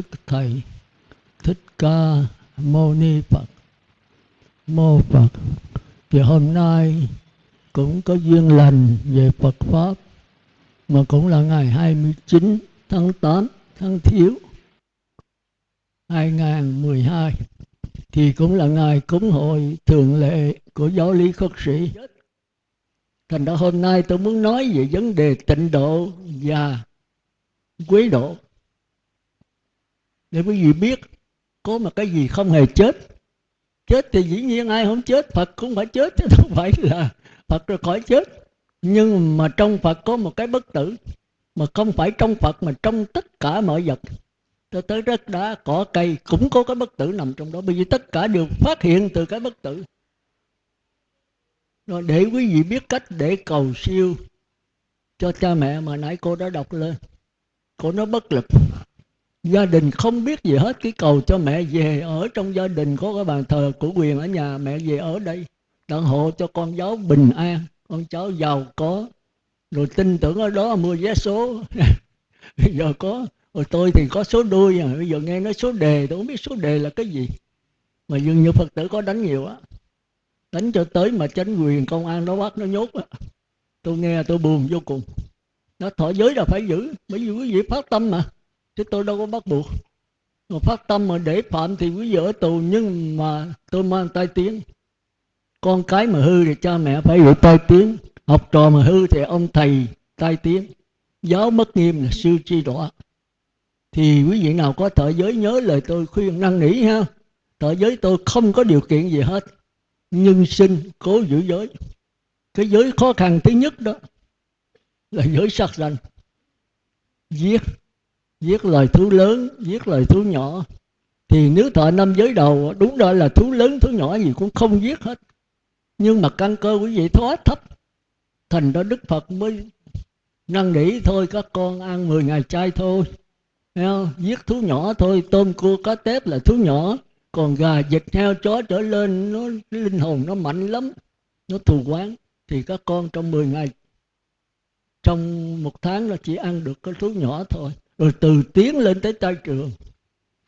đức thầy thích ca mâu ni phật mô phật thì hôm nay cũng có duyên lành về Phật Pháp, mà cũng là ngày 29 tháng 8 tháng Thiếu 2012 thì cũng là ngày cúng hội thường lệ của giáo lý khất sĩ. Thành ra hôm nay tôi muốn nói về vấn đề tịnh độ và quý độ. Để quý vị biết có một cái gì không hề chết. Chết thì dĩ nhiên ai không chết, Phật cũng phải chết chứ không phải là Phật rồi khỏi chết. Nhưng mà trong Phật có một cái bất tử mà không phải trong Phật mà trong tất cả mọi vật. Cho tới đất đá cỏ cây cũng có cái bất tử nằm trong đó. Bởi vì tất cả đều phát hiện từ cái bất tử. Rồi để quý vị biết cách để cầu siêu cho cha mẹ mà nãy cô đã đọc lên. Cô nói bất lực gia đình không biết gì hết, cái cầu cho mẹ về ở trong gia đình có cái bàn thờ của quyền ở nhà mẹ về ở đây đặng hộ cho con cháu bình an, con cháu giàu có. Rồi tin tưởng ở đó mua vé số. Bây giờ có, rồi tôi thì có số đuôi à bây giờ nghe nói số đề, tôi không biết số đề là cái gì. Mà dường như phật tử có đánh nhiều á, đánh cho tới mà chánh quyền công an nó bắt nó nhốt á. Tôi nghe, tôi buồn vô cùng. Nó thọ giới là phải giữ bởi vì quý vị phát tâm mà chứ tôi đâu có bắt buộc. Mà phát tâm mà để phạm thì quý vị ở tù, nhưng mà tôi mang tai tiếng. Con cái mà hư thì cha mẹ phải bị tai tiếng. Học trò mà hư thì ông thầy tai tiếng. Giáo mất nghiêm là sư chi đọa. Thì quý vị nào có thợ giới nhớ lời tôi khuyên năn nỉ ha. Thợ giới tôi không có điều kiện gì hết. Nhưng sinh cố giữ giới. Cái giới khó khăn thứ nhất đó là giới sát sanh. Giết giết lời thú lớn, giết lời thú nhỏ. Thì nếu thọ năm giới đầu, đúng đó là thú lớn, thú nhỏ gì cũng không giết hết. Nhưng mà căn cơ quý vị quá thấp, thành đó đức phật mới năn nỉ thôi, các con ăn 10 ngày chay thôi. Không? giết thú nhỏ thôi, tôm cua cá tép là thú nhỏ. Còn gà vịt, heo, chó trở lên, nó linh hồn nó mạnh lắm, nó thù quán. Thì các con trong 10 ngày, trong một tháng là chỉ ăn được cái thú nhỏ thôi rồi từ tiến lên tới trai trường.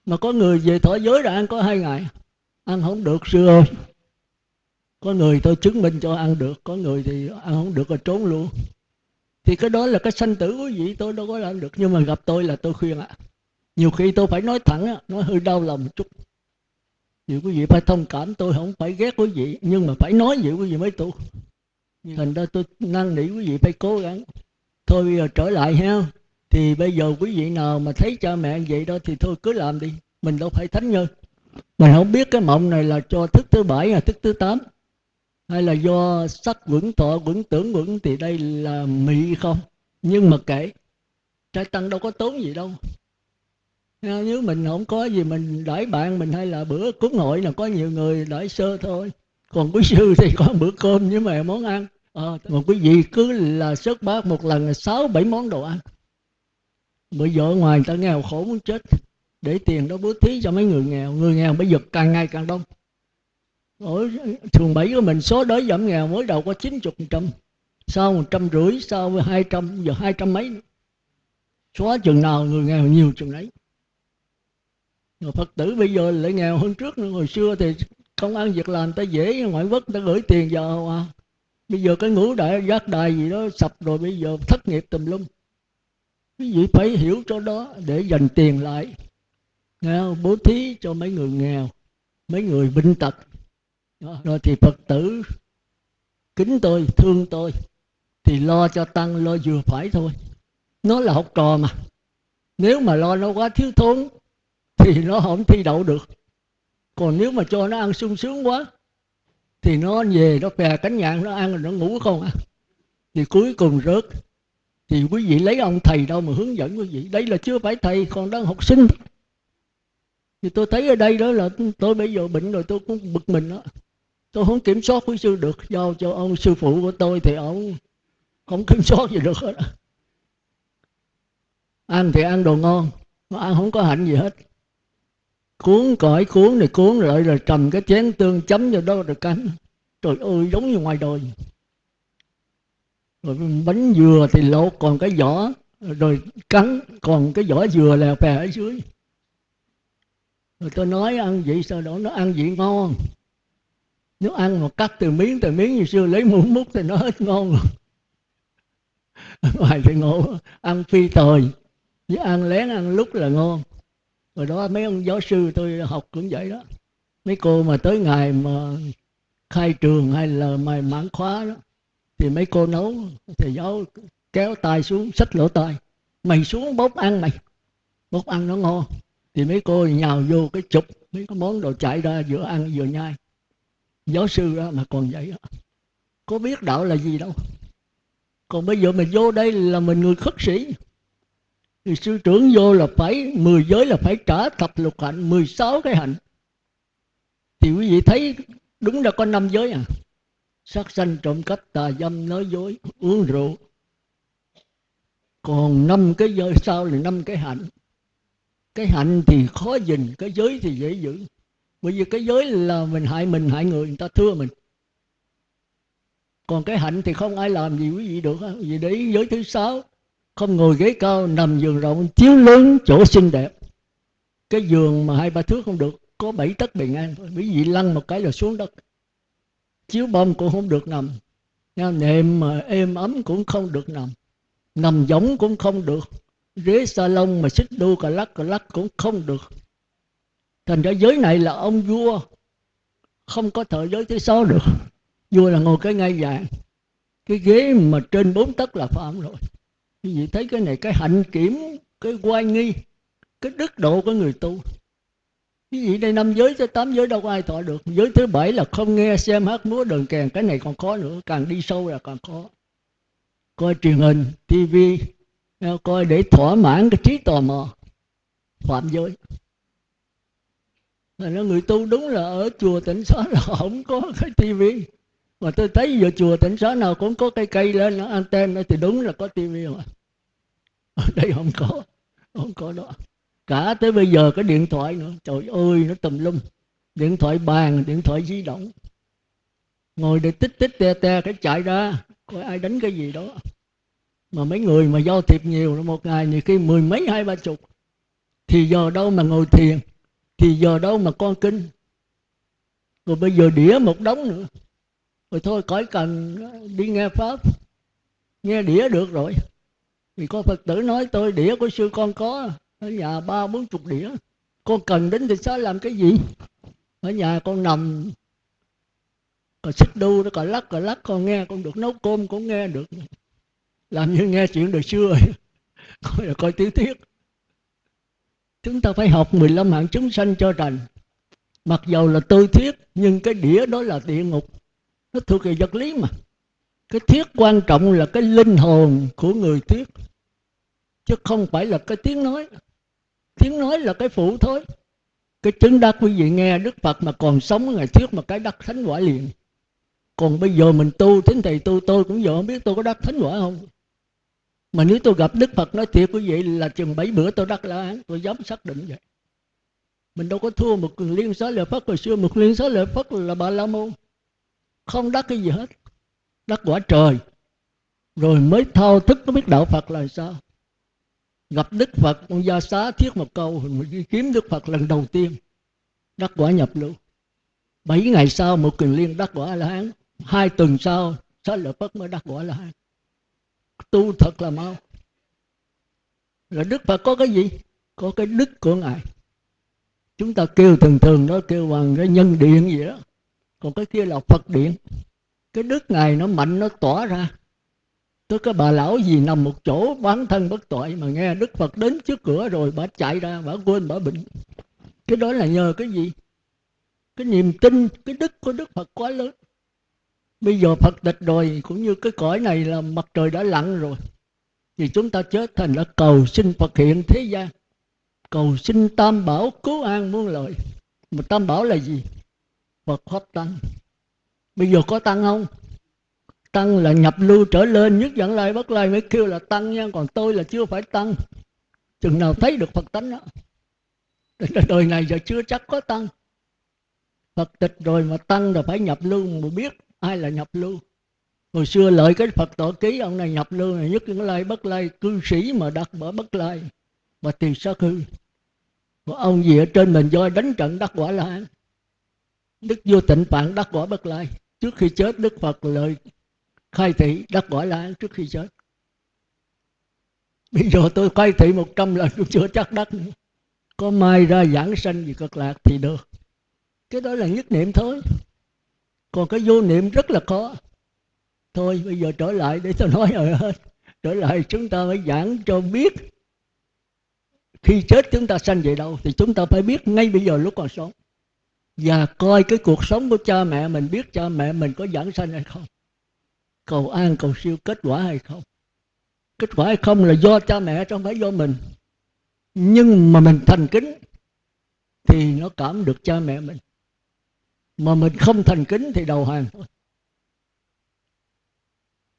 Mà có người về thọ giới là ăn có hai ngày. Ăn không được sư ơi. Có người tôi chứng minh cho ăn được có người thì ăn không được rồi trốn luôn. Thì cái đó là cái sanh tử quý vị tôi đâu có làm được. Nhưng mà gặp tôi là tôi khuyên ạ. À. nhiều khi tôi phải nói thẳng nói hơi đau lòng một chút. Thì quý vị phải thông cảm tôi không phải ghét quý vị nhưng mà phải nói vậy quý vị mới tu. Thành ra tôi năn nỉ quý vị phải cố gắng. Thôi bây giờ trở lại ha thì bây giờ quý vị nào mà thấy cha mẹ vậy đó thì thôi cứ làm đi mình đâu phải thánh nhân. Mình không biết cái mộng này là cho thức thứ bảy hay thức thứ tám hay là do sắc vững thọ vững tưởng vững thì đây là mị không? Nhưng mà kể trai tăng đâu có tốn gì đâu. Nếu mình không có gì mình đãi bạn mình hay là bữa cúng hội là có nhiều người đãi sơ thôi. Còn quý sư thì có bữa cơm với mẹ món ăn. Ờ, à, mà quý vị cứ là sớt bát một lần là sáu bảy món đồ ăn bây giờ ngoài người ta nghèo khổ muốn chết, để tiền đó bố thí cho mấy người nghèo. Người nghèo bây giờ càng ngày càng đông. Ở thường bảy của mình, số đói giảm nghèo mới đầu có chín chục trăm. Sau một trăm rưỡi, sau hai trăm, giờ hai trăm mấy. Xóa chừng nào người nghèo nhiều chừng đấy rồi phật tử bây giờ lại nghèo hơn trước nữa. Hồi xưa thì công ăn việc làm ta dễ, ngoại quốc ta gửi tiền vào à. bây giờ cái ngũ đại giác đài gì đó sập rồi, bây giờ thất nghiệp tùm lum quý vị phải hiểu cho đó để dành tiền lại. Nào, bố thí cho mấy người nghèo mấy người bệnh tật. Rồi thì phật tử kính tôi thương tôi thì lo cho tăng lo vừa phải thôi. Nó là học trò mà. Nếu mà lo nó quá thiếu thốn thì nó không thi đậu được. Còn nếu mà cho nó ăn sung sướng quá thì nó về nó phè cánh nhạn nó ăn rồi nó ngủ không à. Thì cuối cùng rớt thì quý vị lấy ông thầy đâu mà hướng dẫn quý vị. Đây là chưa phải thầy, còn đang học sinh. Thì tôi thấy ở đây đó là tôi bây giờ bệnh rồi tôi cũng bực mình đó. Tôi không kiểm soát quý sư được. Giao cho ông sư phụ của tôi thì ông không kiểm soát gì được hết. Ăn thì ăn đồ ngon, mà ăn không có hạnh gì hết. Cuốn cõi cuốn này cuốn, lại rồi cầm cái chén tương chấm vào đó rồi cắn trời ơi, giống như ngoài đời rồi bánh dừa thì lột, còn cái vỏ, rồi cắn, còn cái vỏ dừa lèo phè ở dưới. Rồi tôi nói ăn vị sao đó nó ăn vị ngon. Nếu ăn mà cắt từ miếng từ miếng như xưa, lấy muỗng múc thì nó hết ngon rồi. Ngoài thì ngộ, ăn phi tời. Với ăn lén, ăn lúc là ngon. Rồi đó mấy ông giáo sư tôi học cũng vậy đó. Mấy cô mà tới ngày mà khai trường hay là mày mãn khóa đó thì mấy cô nấu, thầy giáo kéo tay xuống, xách lỗ tay mày xuống bốc ăn mày. Bốc ăn nó ngon. Thì mấy cô nhào vô cái chụp, mấy cái món đồ chạy ra vừa ăn vừa nhai. Giáo sư đó mà còn vậy đó có biết đạo là gì đâu. Còn bây giờ mình vô đây là mình người khất sĩ. Thì sư trưởng vô là phải, mười giới là phải trả thập lục hạnh 16 cái hạnh. Thì quý vị thấy đúng là có năm giới à? Sát sanh trộm cắp tà dâm, nói dối, uống rượu. Còn năm cái giới sau là năm cái hạnh. Cái hạnh thì khó gìn cái giới thì dễ giữ. Bởi vì cái giới là mình hại mình, hại người người ta thưa mình. Còn cái hạnh thì không ai làm gì quý vị được vì đấy, giới thứ sáu, không ngồi ghế cao, nằm giường rộng, chiếu lớn chỗ xinh đẹp. Cái giường mà hai ba thước không được, có bảy tấc bình an. Quý vị lăn một cái là xuống đất chiếu bông cũng không được nằm. Nệm mà êm ấm cũng không được nằm. Nằm giống cũng không được. Ghế salon mà xích đu cà lắc cà lắc cũng không được. Thành ra giới này là ông vua. Không có thợ giới thứ sáu được. Vua là ngồi cái ngay vàng. Cái ghế mà trên bốn tấc là phạm rồi. Quý vị thấy cái này, cái hạnh kiểm, cái quay nghi, cái đức độ của người tu quý vị đây năm giới tới tám giới đâu có ai thọ được. Giới thứ bảy là không nghe, xem hát múa đờn kèn, cái này còn khó nữa, càng đi sâu là càng khó. Coi truyền hình tivi à, coi để thỏa mãn cái trí tò mò. Phạm giới. Là người tu đúng là ở chùa tỉnh xá là không có cái tivi mà tôi thấy giờ chùa tỉnh xá nào cũng có cây cây lên, nó anten thì đúng là có tivi mà ở đây không có không có đó cả tới bây giờ cái điện thoại nữa. Trời ơi, nó tùm lum. Điện thoại bàn, điện thoại di động. Ngồi để tích tích te te cái chạy ra. Coi ai đánh cái gì đó. Mà mấy người mà giao thiệp nhiều một ngày thì khi mười mấy, hai, ba chục. Thì giờ đâu mà ngồi thiền? Thì giờ đâu mà con kinh? Rồi bây giờ đĩa một đống nữa. Rồi thôi cõi cần đi nghe pháp. Nghe đĩa được rồi. Thì có phật tử nói, tôi đĩa của sư con có ở nhà ba bốn chục đĩa. Con cần đến thì sao làm cái gì? Ở nhà con nằm còn xích đu nó còn lắc còn lắc, con nghe, con được nấu cơm cũng nghe được. Làm như nghe chuyện đời xưa coi là coi tiểu thuyết. Chúng ta phải học 15 hạng chúng sanh cho rành. Mặc dầu là tư thiết nhưng cái đĩa đó là địa ngục. Nó thuộc về vật lý mà. Cái thiết quan trọng là cái linh hồn của người thuyết, chứ không phải là cái tiếng nói tiếng nói là cái phụ thôi. Cái chứng đắc quý vị nghe đức phật mà còn sống ngày thuyết mà cái đắc thánh quả liền. Còn bây giờ mình tu tính thầy tu, tôi cũng giờ không biết tôi có đắc thánh quả không. Mà nếu tôi gặp đức phật nói thiệt quý vị là chừng bảy bữa tôi đắc la án, tôi dám xác định vậy. Mình đâu có thua một liên xá lợi phất, hồi xưa một liên xá lợi phất là bà la môn. Không đắc cái gì hết. Đắc quả trời. Rồi mới thao thức có biết đạo phật là sao gặp đức phật ông gia xá thiết một câu, mình đi kiếm đức phật lần đầu tiên, đắc quả nhập lưu. Bảy ngày sau, một kiền liên đắc quả là hán hai tuần sau, xá lợi phất mới đắc quả là hán tu thật là mau. Là đức phật có cái gì? Có cái đức của ngài. Chúng ta kêu thường thường đó, kêu bằng cái nhân điện gì đó. Còn cái kia là phật điện. Cái đức ngài nó mạnh, nó tỏa ra tức cái bà lão gì nằm một chỗ bán thân bất tội mà nghe đức phật đến trước cửa rồi bà chạy ra, bà quên, bà bệnh. Cái đó là nhờ cái gì? Cái niềm tin, cái đức của đức phật quá lớn. Bây giờ phật tịch rồi, cũng như cái cõi này là mặt trời đã lặn rồi. Thì chúng ta chết thành là cầu xin phật hiện thế gian. Cầu xin tam bảo cứu an muôn lợi mà tam bảo là gì? Phật pháp tăng. Bây giờ có tăng không? Tăng là nhập lưu trở lên, nhất dẫn lai bất lai, mới kêu là tăng nha. Còn tôi là chưa phải tăng. Chừng nào thấy được phật tánh đó. Đời này giờ chưa chắc có tăng. Phật tịch rồi mà tăng là phải nhập lưu mà biết ai là nhập lưu. Hồi xưa lợi cái phật tổ ký, ông này nhập lưu này nhất dẫn lai bất lai, cư sĩ mà đặt bỏ bất lai và tiền sát hư. Còn ông gì ở trên mình voi đánh trận đắc quả la đức vô tịnh phạn đắc quả bất lai. Trước khi chết, đức phật lời khai thị đắc quả la trước khi chết. Bây giờ tôi khai thị một trăm lần cũng chưa chắc đắc nữa. Có mai ra giảng sanh gì cực lạc thì được. Cái đó là nhất niệm thôi. Còn cái vô niệm rất là khó. Thôi, bây giờ trở lại để tôi nói rồi hết. Trở lại chúng ta phải giảng cho biết. Khi chết chúng ta sanh về đâu thì chúng ta phải biết ngay bây giờ lúc còn sống. Và coi cái cuộc sống của cha mẹ mình, biết cha mẹ mình có giảng sanh hay không cầu an, cầu siêu, kết quả hay không? Kết quả hay không là do cha mẹ chứ không phải do mình. Nhưng mà mình thành kính thì nó cảm được cha mẹ mình. Mà mình không thành kính thì đầu hàng thôi.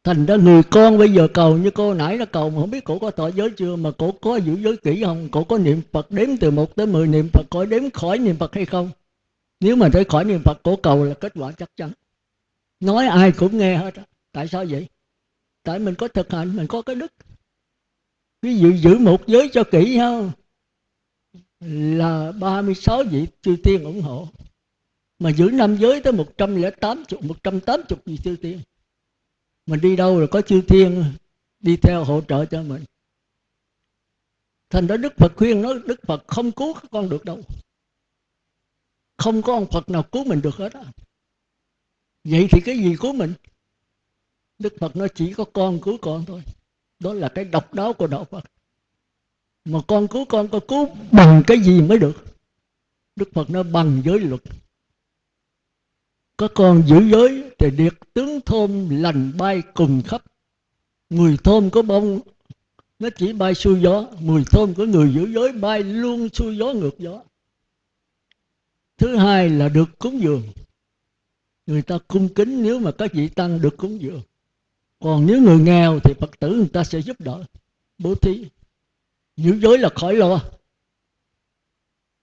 Thành ra người con bây giờ cầu như cô nãy nó cầu mà không biết cổ có tội giới chưa, mà cổ có giữ giới kỹ không? Cổ có niệm phật đếm từ một tới mười, niệm phật có đếm khỏi niệm phật hay không? Nếu mà thấy khỏi niệm phật, cổ cầu là kết quả chắc chắn. Nói ai cũng nghe hết tại sao vậy? Tại mình có thực hành, mình có cái đức. Ví dụ giữ một giới cho kỹ nhau là 36 vị chư tiên ủng hộ. Mà giữ năm giới tới 180 180 vị chư tiên. Mình đi đâu rồi có chư thiên đi theo hỗ trợ cho mình. Thành đó đức phật khuyên nói, đức phật không cứu các con được đâu. Không có ông phật nào cứu mình được hết á. Vậy thì cái gì cứu mình? Đức phật nói chỉ có con cứu con thôi. Đó là cái độc đáo của đạo phật. Mà con cứu con có cứu bằng cái gì mới được? Đức phật nói bằng giới luật. Có con giữ giới thì điệt tướng thôn lành bay cùng khắp. Người thôn có bông, nó chỉ bay xuôi gió. Mùi thôn của người giữ giới bay luôn xuôi gió ngược gió. Thứ hai là được cúng dường. Người ta cung kính nếu mà các vị tăng được cúng dường còn nếu người nghèo thì phật tử người ta sẽ giúp đỡ, bố thí. Giữ giới là khỏi lo.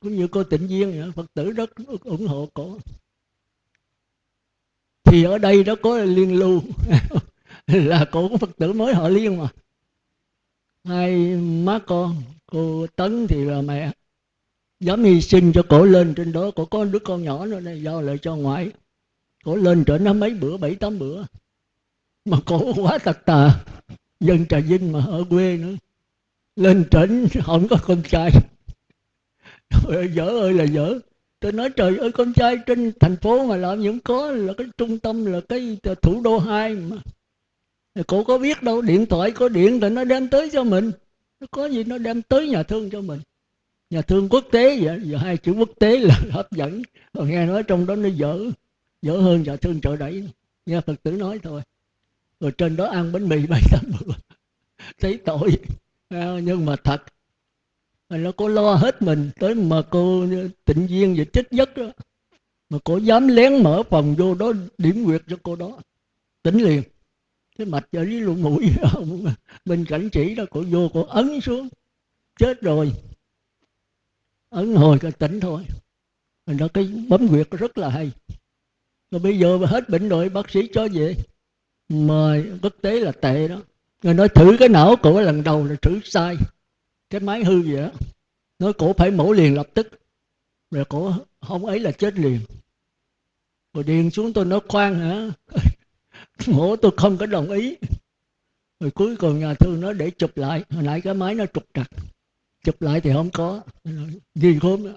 Cũng như cô tịnh Viên phật tử rất ủng hộ cổ. Thì ở đây đó có liên lưu, là cổ của phật tử mới họ liên mà. Hai má con, cô tấn thì là mẹ. Dám hy sinh cho cổ lên trên đó, cổ có đứa con nhỏ nữa đây do lại cho ngoại. Cổ lên trở nó mấy bữa, bảy tám bữa mà cổ quá tật tà. Dân trà vinh mà ở quê nữa. Lên trển, không có con trai. Trời dở ơi là dở. Tôi nói, trời ơi, con trai trên thành phố mà làm những có, là cái trung tâm, là cái thủ đô hai mà. Cổ có biết đâu, điện thoại có điện thì nó đem tới cho mình. Nó có gì nó đem tới nhà thương cho mình. Nhà thương quốc tế vậy, giờ hai chữ quốc tế là hấp dẫn. Còn nghe nói trong đó nó dở dở hơn nhà thương chợ đẩy. Nghe phật tử nói thôi rồi trên đó ăn bánh mì bảy tám bữa thấy tội. À, nhưng mà thật. Nó có lo hết mình tới mà cô tịnh viên và chết giấc đó. Mà cô dám lén mở phòng vô đó, điểm nguyệt cho cô đó. Tỉnh liền. Cái mạch ở dưới lỗ mũi bên cảnh chỉ đó, cô vô, cô ấn xuống. Chết rồi. Ấn hồi cái tỉnh thôi. Nó đó cái bấm nguyệt rất là hay. Rồi bây giờ hết bệnh rồi, bác sĩ cho về mời, quốc tế là tệ đó. Người nói thử cái não cổ lần đầu là thử sai. Cái máy hư vậy đó. Nói cổ phải mổ liền lập tức. Rồi cổ không ấy là chết liền. Rồi điền xuống tôi nói, khoan hả? Mổ tôi không có đồng ý. Rồi cuối cùng nhà thương nó để chụp lại. Hồi nãy cái máy nó trục trặc. Chụp lại thì không có. Gì khốn đó.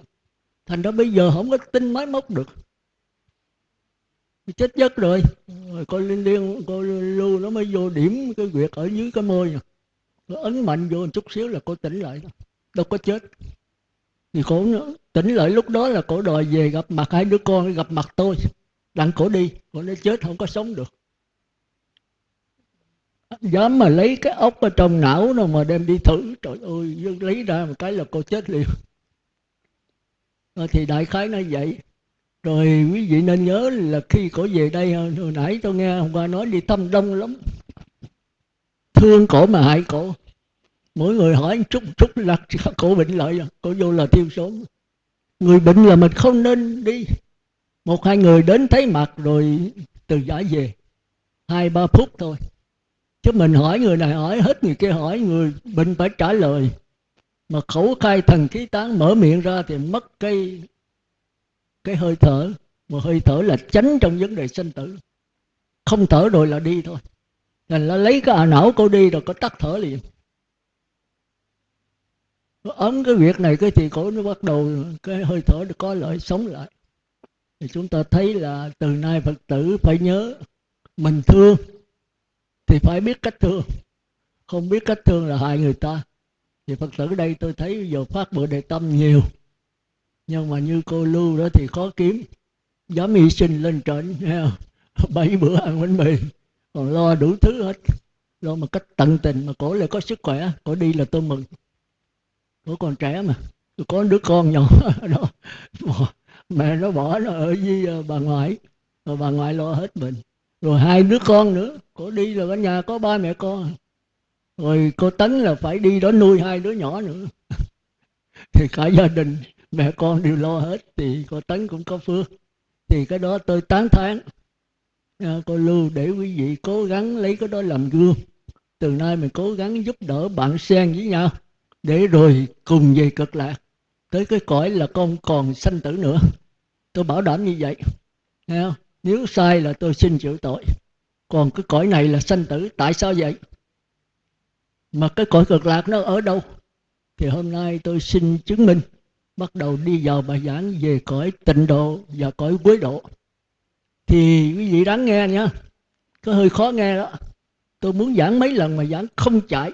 Thành đó bây giờ không có tin máy móc được chết giấc rồi. Rồi coi liên liên, coi lưu nó mới vô điểm cái việc ở dưới cái môi nè. Nó ấn mạnh vô một chút xíu là cô tỉnh lại. Đâu có chết. Thì cổ tỉnh lại lúc đó là cổ đòi về gặp mặt hai đứa con, gặp mặt tôi. Đặng cổ đi cổ nó chết không có sống được. Dám mà lấy cái ốc ở trong não nó mà đem đi thử. Trời ơi, lấy ra một cái là cô chết liền. Thì đại khái nó vậy rồi quý vị nên nhớ là khi cổ về đây à, hồi nãy tôi nghe hôm qua nói đi thăm đông lắm. Thương cổ mà hại cổ. Mỗi người hỏi chút chút là cổ bệnh lợi à, cổ vô là tiêu số. Người bệnh là mình không nên đi. Một, hai người đến thấy mặt rồi từ giả về. Hai, ba phút thôi. Chứ mình hỏi người này hỏi hết người kia hỏi, người bệnh phải trả lời. Mà khẩu khai thần khí tán mở miệng ra thì mất cái cái hơi thở mà hơi thở là tránh trong vấn đề sinh tử. Không thở rồi là đi thôi. Thành là lấy cái à não cô đi rồi có tắt thở liền. Ấn cái việc này cái thì cổ nó bắt đầu cái hơi thở được có lợi, sống lại. Thì chúng ta thấy là từ nay phật tử phải nhớ, mình thương thì phải biết cách thương. Không biết cách thương là hại người ta. Thì phật tử đây tôi thấy giờ phát bữa đề tâm nhiều nhưng mà như cô lưu đó thì khó kiếm dám hy sinh lên trển bảy bữa ăn bánh mì, còn lo đủ thứ hết. Lo một cách tận tình mà cổ lại có sức khỏe, cổ đi là tôi mừng. Cổ còn trẻ mà, tôi có đứa con nhỏ đó. Mẹ nó bỏ nó ở với ờ, bà ngoại rồi bà ngoại lo hết mình. Rồi hai đứa con nữa, cổ đi là ở nhà có ba mẹ con. Rồi cô tấn là phải đi đó nuôi hai đứa nhỏ nữa. Thì cả gia đình mẹ con đều lo hết thì cô tấn cũng có phước. Thì cái đó tôi tán thán à, cô lưu để quý vị cố gắng lấy cái đó làm gương. Từ nay mình cố gắng giúp đỡ bạn sen với nhau để rồi cùng về cực lạc. Tới cái cõi là con còn sanh tử nữa. Tôi bảo đảm như vậy Thấy không? nếu sai là tôi xin chịu tội. Còn cái cõi này là sanh tử tại sao vậy? Mà cái cõi cực lạc nó ở đâu? Thì hôm nay tôi xin chứng minh bắt đầu đi vào bài giảng về cõi tịnh độ và cõi quế độ. Thì quý vị đáng nghe nha. Có hơi khó nghe đó. Tôi muốn giảng mấy lần mà giảng không chạy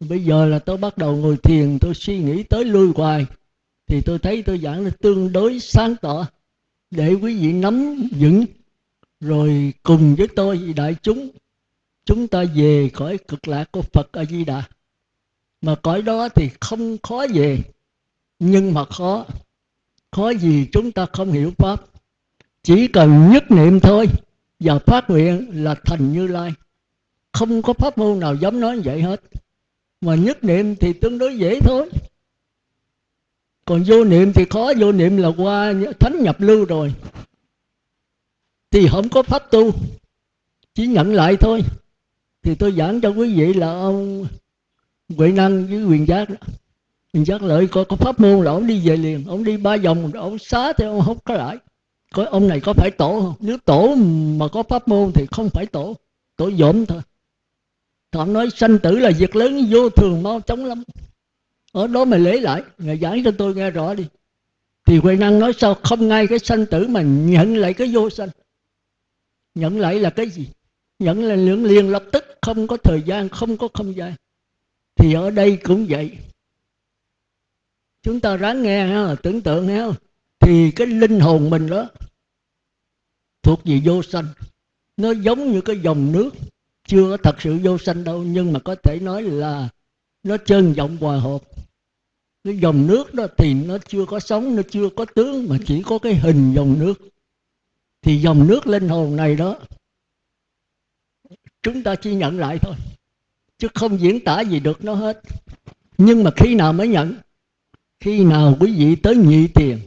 bây giờ là tôi bắt đầu ngồi thiền, tôi suy nghĩ tới lui hoài. Thì tôi thấy tôi giảng là tương đối sáng tỏ. Để quý vị nắm vững. Rồi cùng với tôi, đại chúng chúng ta về cõi cực lạc của Phật A Di Đà. Mà cõi đó thì không khó về nhưng mà khó. Khó gì chúng ta không hiểu pháp. Chỉ cần nhất niệm thôi và phát nguyện là thành như lai. Không có pháp môn nào dám nói vậy hết. Mà nhất niệm thì tương đối dễ thôi. Còn vô niệm thì khó. Vô niệm là qua thánh nhập lưu rồi. Thì không có pháp tu. Chỉ nhận lại thôi. Thì tôi giảng cho quý vị là ông Huệ Năng với Quyền Giác đó mình Giác lợi có, có pháp môn là ông đi về liền ông đi ba vòng ông xá thì ông không có lại. Coi ông này có phải tổ không? Nếu tổ mà có pháp môn thì không phải tổ tổ dỗm thôi. Thọ nói sanh tử là việc lớn vô thường mau chóng lắm. Ở đó mà lấy lại ngài giải cho tôi nghe rõ đi. Thì huệ năng nói sao không ngay cái sanh tử mà nhận lại cái vô sanh? Nhận lại là cái gì? Nhận là lượng liền lập tức không có thời gian không có không gian. Thì ở đây cũng vậy chúng ta ráng nghe ha, tưởng tượng ha. Thì cái linh hồn mình đó thuộc về vô sanh. Nó giống như cái dòng nước chưa có thật sự vô sanh đâu nhưng mà có thể nói là nó trơn vọng hòa hợp. Cái dòng nước đó thì nó chưa có sống nó chưa có tướng mà chỉ có cái hình dòng nước. Thì dòng nước linh hồn này đó chúng ta chỉ nhận lại thôi chứ không diễn tả gì được nó hết. Nhưng mà khi nào mới nhận khi nào quý vị tới nhị tiền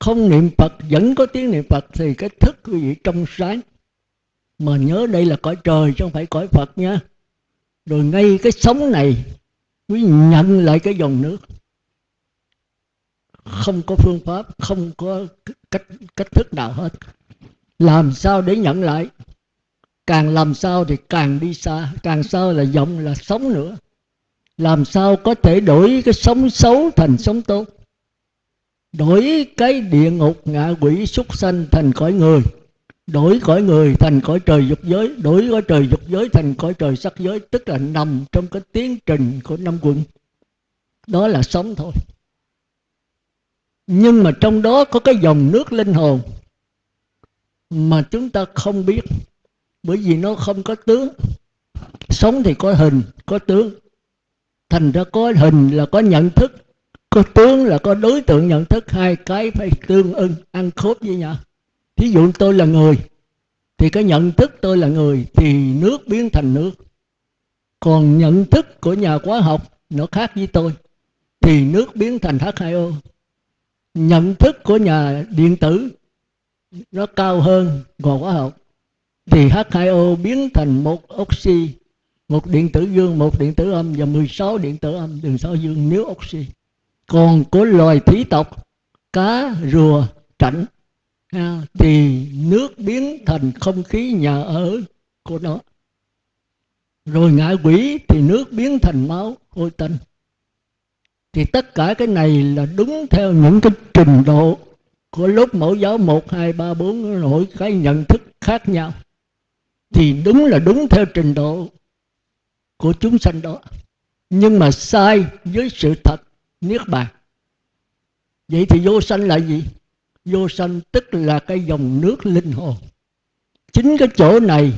không niệm phật, vẫn có tiếng niệm phật, thì cái thức quý vị trong sáng. Mà nhớ đây là cõi trời, chứ không phải cõi phật nha. Rồi ngay cái sống này, quý nhận lại cái dòng nước. Không có phương pháp, không có cách cách thức nào hết. Làm sao để nhận lại? Càng làm sao thì càng đi xa, càng sao là vọng là sống nữa làm sao có thể đổi cái sống xấu thành sống tốt? Đổi cái địa ngục ngạ quỷ súc sanh thành cõi người. Đổi cõi người thành cõi trời dục giới. Đổi cõi trời dục giới thành cõi trời sắc giới, tức là nằm trong cái tiến trình của năm quận đó là sống thôi. Nhưng mà trong đó có cái dòng nước linh hồn mà chúng ta không biết. Bởi vì nó không có tướng. Sống thì có hình, có tướng thành ra có hình là có nhận thức, có tướng là có đối tượng nhận thức. Hai cái phải tương ưng, ăn khớp với nhau. Thí dụ tôi là người, thì cái nhận thức tôi là người, thì nước biến thành nước. Còn nhận thức của nhà khoa học nó khác với tôi, thì nước biến thành H2O nhận thức của nhà điện tử nó cao hơn ngọn hóa học, thì H2O biến thành một oxy một điện tử dương một điện tử âm và 16 điện tử âm. Đường sáu dương nếu oxy. Còn của loài thủy tộc cá rùa trạnh thì nước biến thành không khí nhà ở của nó. Rồi ngạ quỷ thì nước biến thành máu hôi tanh. Thì tất cả cái này là đúng theo những cái trình độ của lúc mẫu giáo 1, 2, 3, 4 mỗi cái nhận thức khác nhau. Thì đúng là đúng theo trình độ của chúng sanh đó. Nhưng mà sai với sự thật, niết bàn. Vậy thì vô sanh là gì? Vô sanh tức là cái dòng nước linh hồn. Chính cái chỗ này,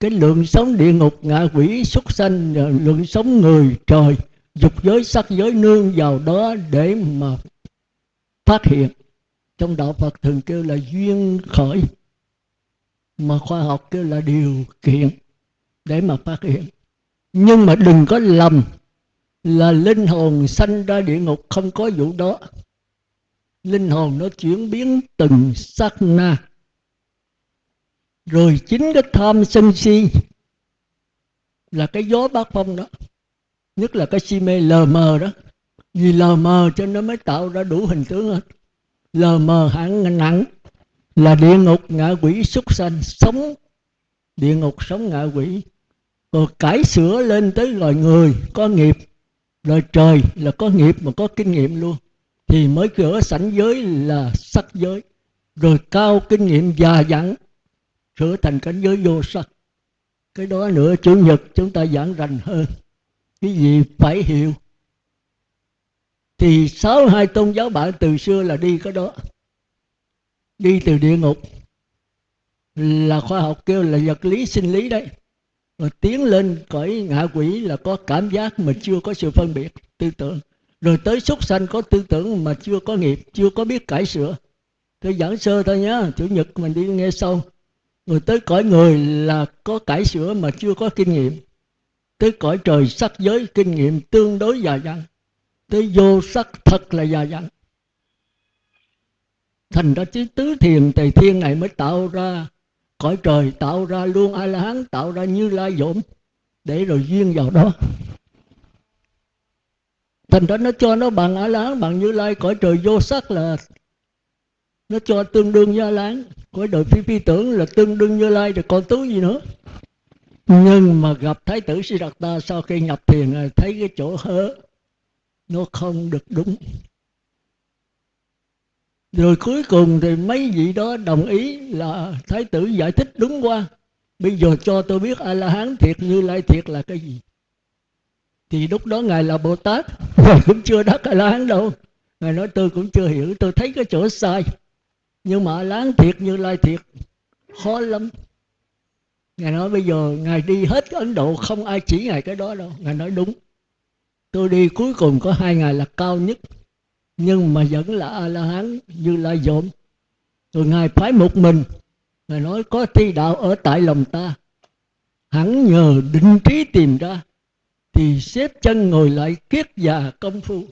cái lượng sống địa ngục, ngạ quỷ xuất sanh, lượng sống người, trời, dục giới, sắc giới nương vào đó để mà phát hiện. Trong đạo phật thường kêu là duyên khởi, mà khoa học kêu là điều kiện để mà phát hiện nhưng mà đừng có lầm là linh hồn sanh ra địa ngục không có vụ đó. Linh hồn nó chuyển biến từng sát na. Rồi chính cái tham sân si là cái gió bát phong đó, nhất là cái si mê lờ mờ đó. Vì lờ mờ cho nó mới tạo ra đủ hình tướng hết. Lờ mờ hẳn nặng là địa ngục ngạ quỷ xuất sanh, sống địa ngục, sống ngạ quỷ rồi cải sửa lên tới loài người có nghiệp. Loài trời là có nghiệp mà có kinh nghiệm luôn. Thì mới cửa sảnh giới là sắc giới. Rồi cao kinh nghiệm già dặn sửa thành cảnh giới vô sắc. Cái đó nữa, chủ nhật chúng ta giảng rành hơn. Cái gì phải hiểu? Thì sáu hai tôn giáo bạn từ xưa là đi cái đó. Đi từ địa ngục. Là khoa học kêu là vật lý sinh lý đấy rồi tiến lên cõi ngạ quỷ là có cảm giác mà chưa có sự phân biệt, tư tưởng. Rồi tới súc sanh có tư tưởng mà chưa có nghiệp, chưa có biết cải sửa. Tôi giảng sơ thôi nhá, chủ nhật mình đi nghe sâu rồi tới cõi người là có cải sửa mà chưa có kinh nghiệm. Tới cõi trời sắc giới, kinh nghiệm tương đối già dặn. Tới vô sắc thật là già dặn. Thành ra chứ tứ thiền, tề thiên này mới tạo ra cõi trời tạo ra luôn a la hán tạo ra như lai dỗm. Để rồi duyên vào đó. Thành ra nó cho nó bằng a la hán bằng như lai. Cõi trời vô sắc là nó cho tương đương như a la hán cõi đời phi phi tưởng là tương đương như lai, rồi còn tứ gì nữa. Nhưng mà gặp thái tử siddhartha sau khi nhập thiền, thấy cái chỗ hớ, nó không được đúng rồi cuối cùng thì mấy vị đó đồng ý là thái tử giải thích đúng qua bây giờ cho tôi biết a la hán thiệt như lai thiệt là cái gì. Thì lúc đó ngài là bồ tát ngài cũng chưa đắc a la hán đâu. Ngài nói tôi cũng chưa hiểu, tôi thấy cái chỗ sai. Nhưng mà a la hán thiệt như lai thiệt, khó lắm. Ngài nói bây giờ ngài đi hết ấn độ, không ai chỉ ngài cái đó đâu. Ngài nói đúng. Tôi đi cuối cùng có hai ngày là cao nhất nhưng mà vẫn là a la hán như la dộm rồi ngài phái một mình, ngài nói có thi đạo ở tại lòng ta. Hẳn nhờ định trí tìm ra, thì xếp chân ngồi lại kiết già công phu.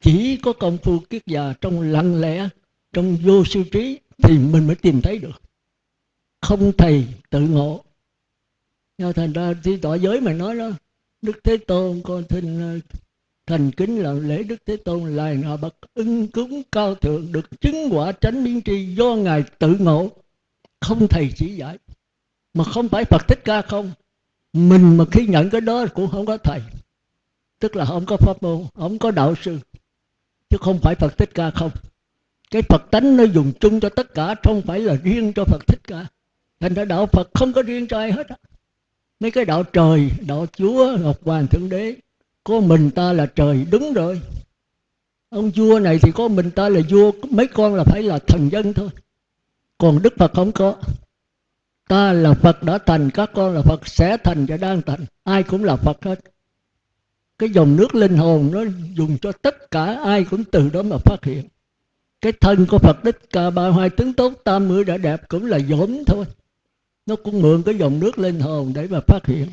Chỉ có công phu kiết già trong lặng lẽ, trong vô sư trí, thì mình mới tìm thấy được. Không thầy tự ngộ. Nhưng thành ra thì tỏ giới mà nói đó, đức thế tôn con thinh thành kính là lễ đức thế tôn là ngài bậc ưng cúng cao thượng được chứng quả tránh biến tri do ngài tự ngộ. Không thầy chỉ dạy, mà không phải phật thích ca không. Mình mà khi nhận cái đó cũng không có thầy. Tức là không có pháp môn, không có đạo sư. Chứ không phải phật thích ca không. Cái phật tánh nó dùng chung cho tất cả, không phải là riêng cho phật thích ca. Thành ra đạo phật không có riêng cho ai hết mấy cái đạo trời, đạo chúa, ngọc hoàng thượng đế có mình ta là trời đúng rồi. Ông vua này thì có mình ta là vua, mấy con là phải là thần dân thôi. Còn đức phật không có. Ta là phật đã thành, các con là phật sẽ thành và đang thành. Ai cũng là phật hết. Cái dòng nước linh hồn nó dùng cho tất cả, ai cũng từ đó mà phát hiện. Cái thân của phật đích ca ba hoa tướng tốt, tam mươi đã đẹp cũng là dỗm thôi. Nó cũng mượn cái dòng nước linh hồn để mà phát hiện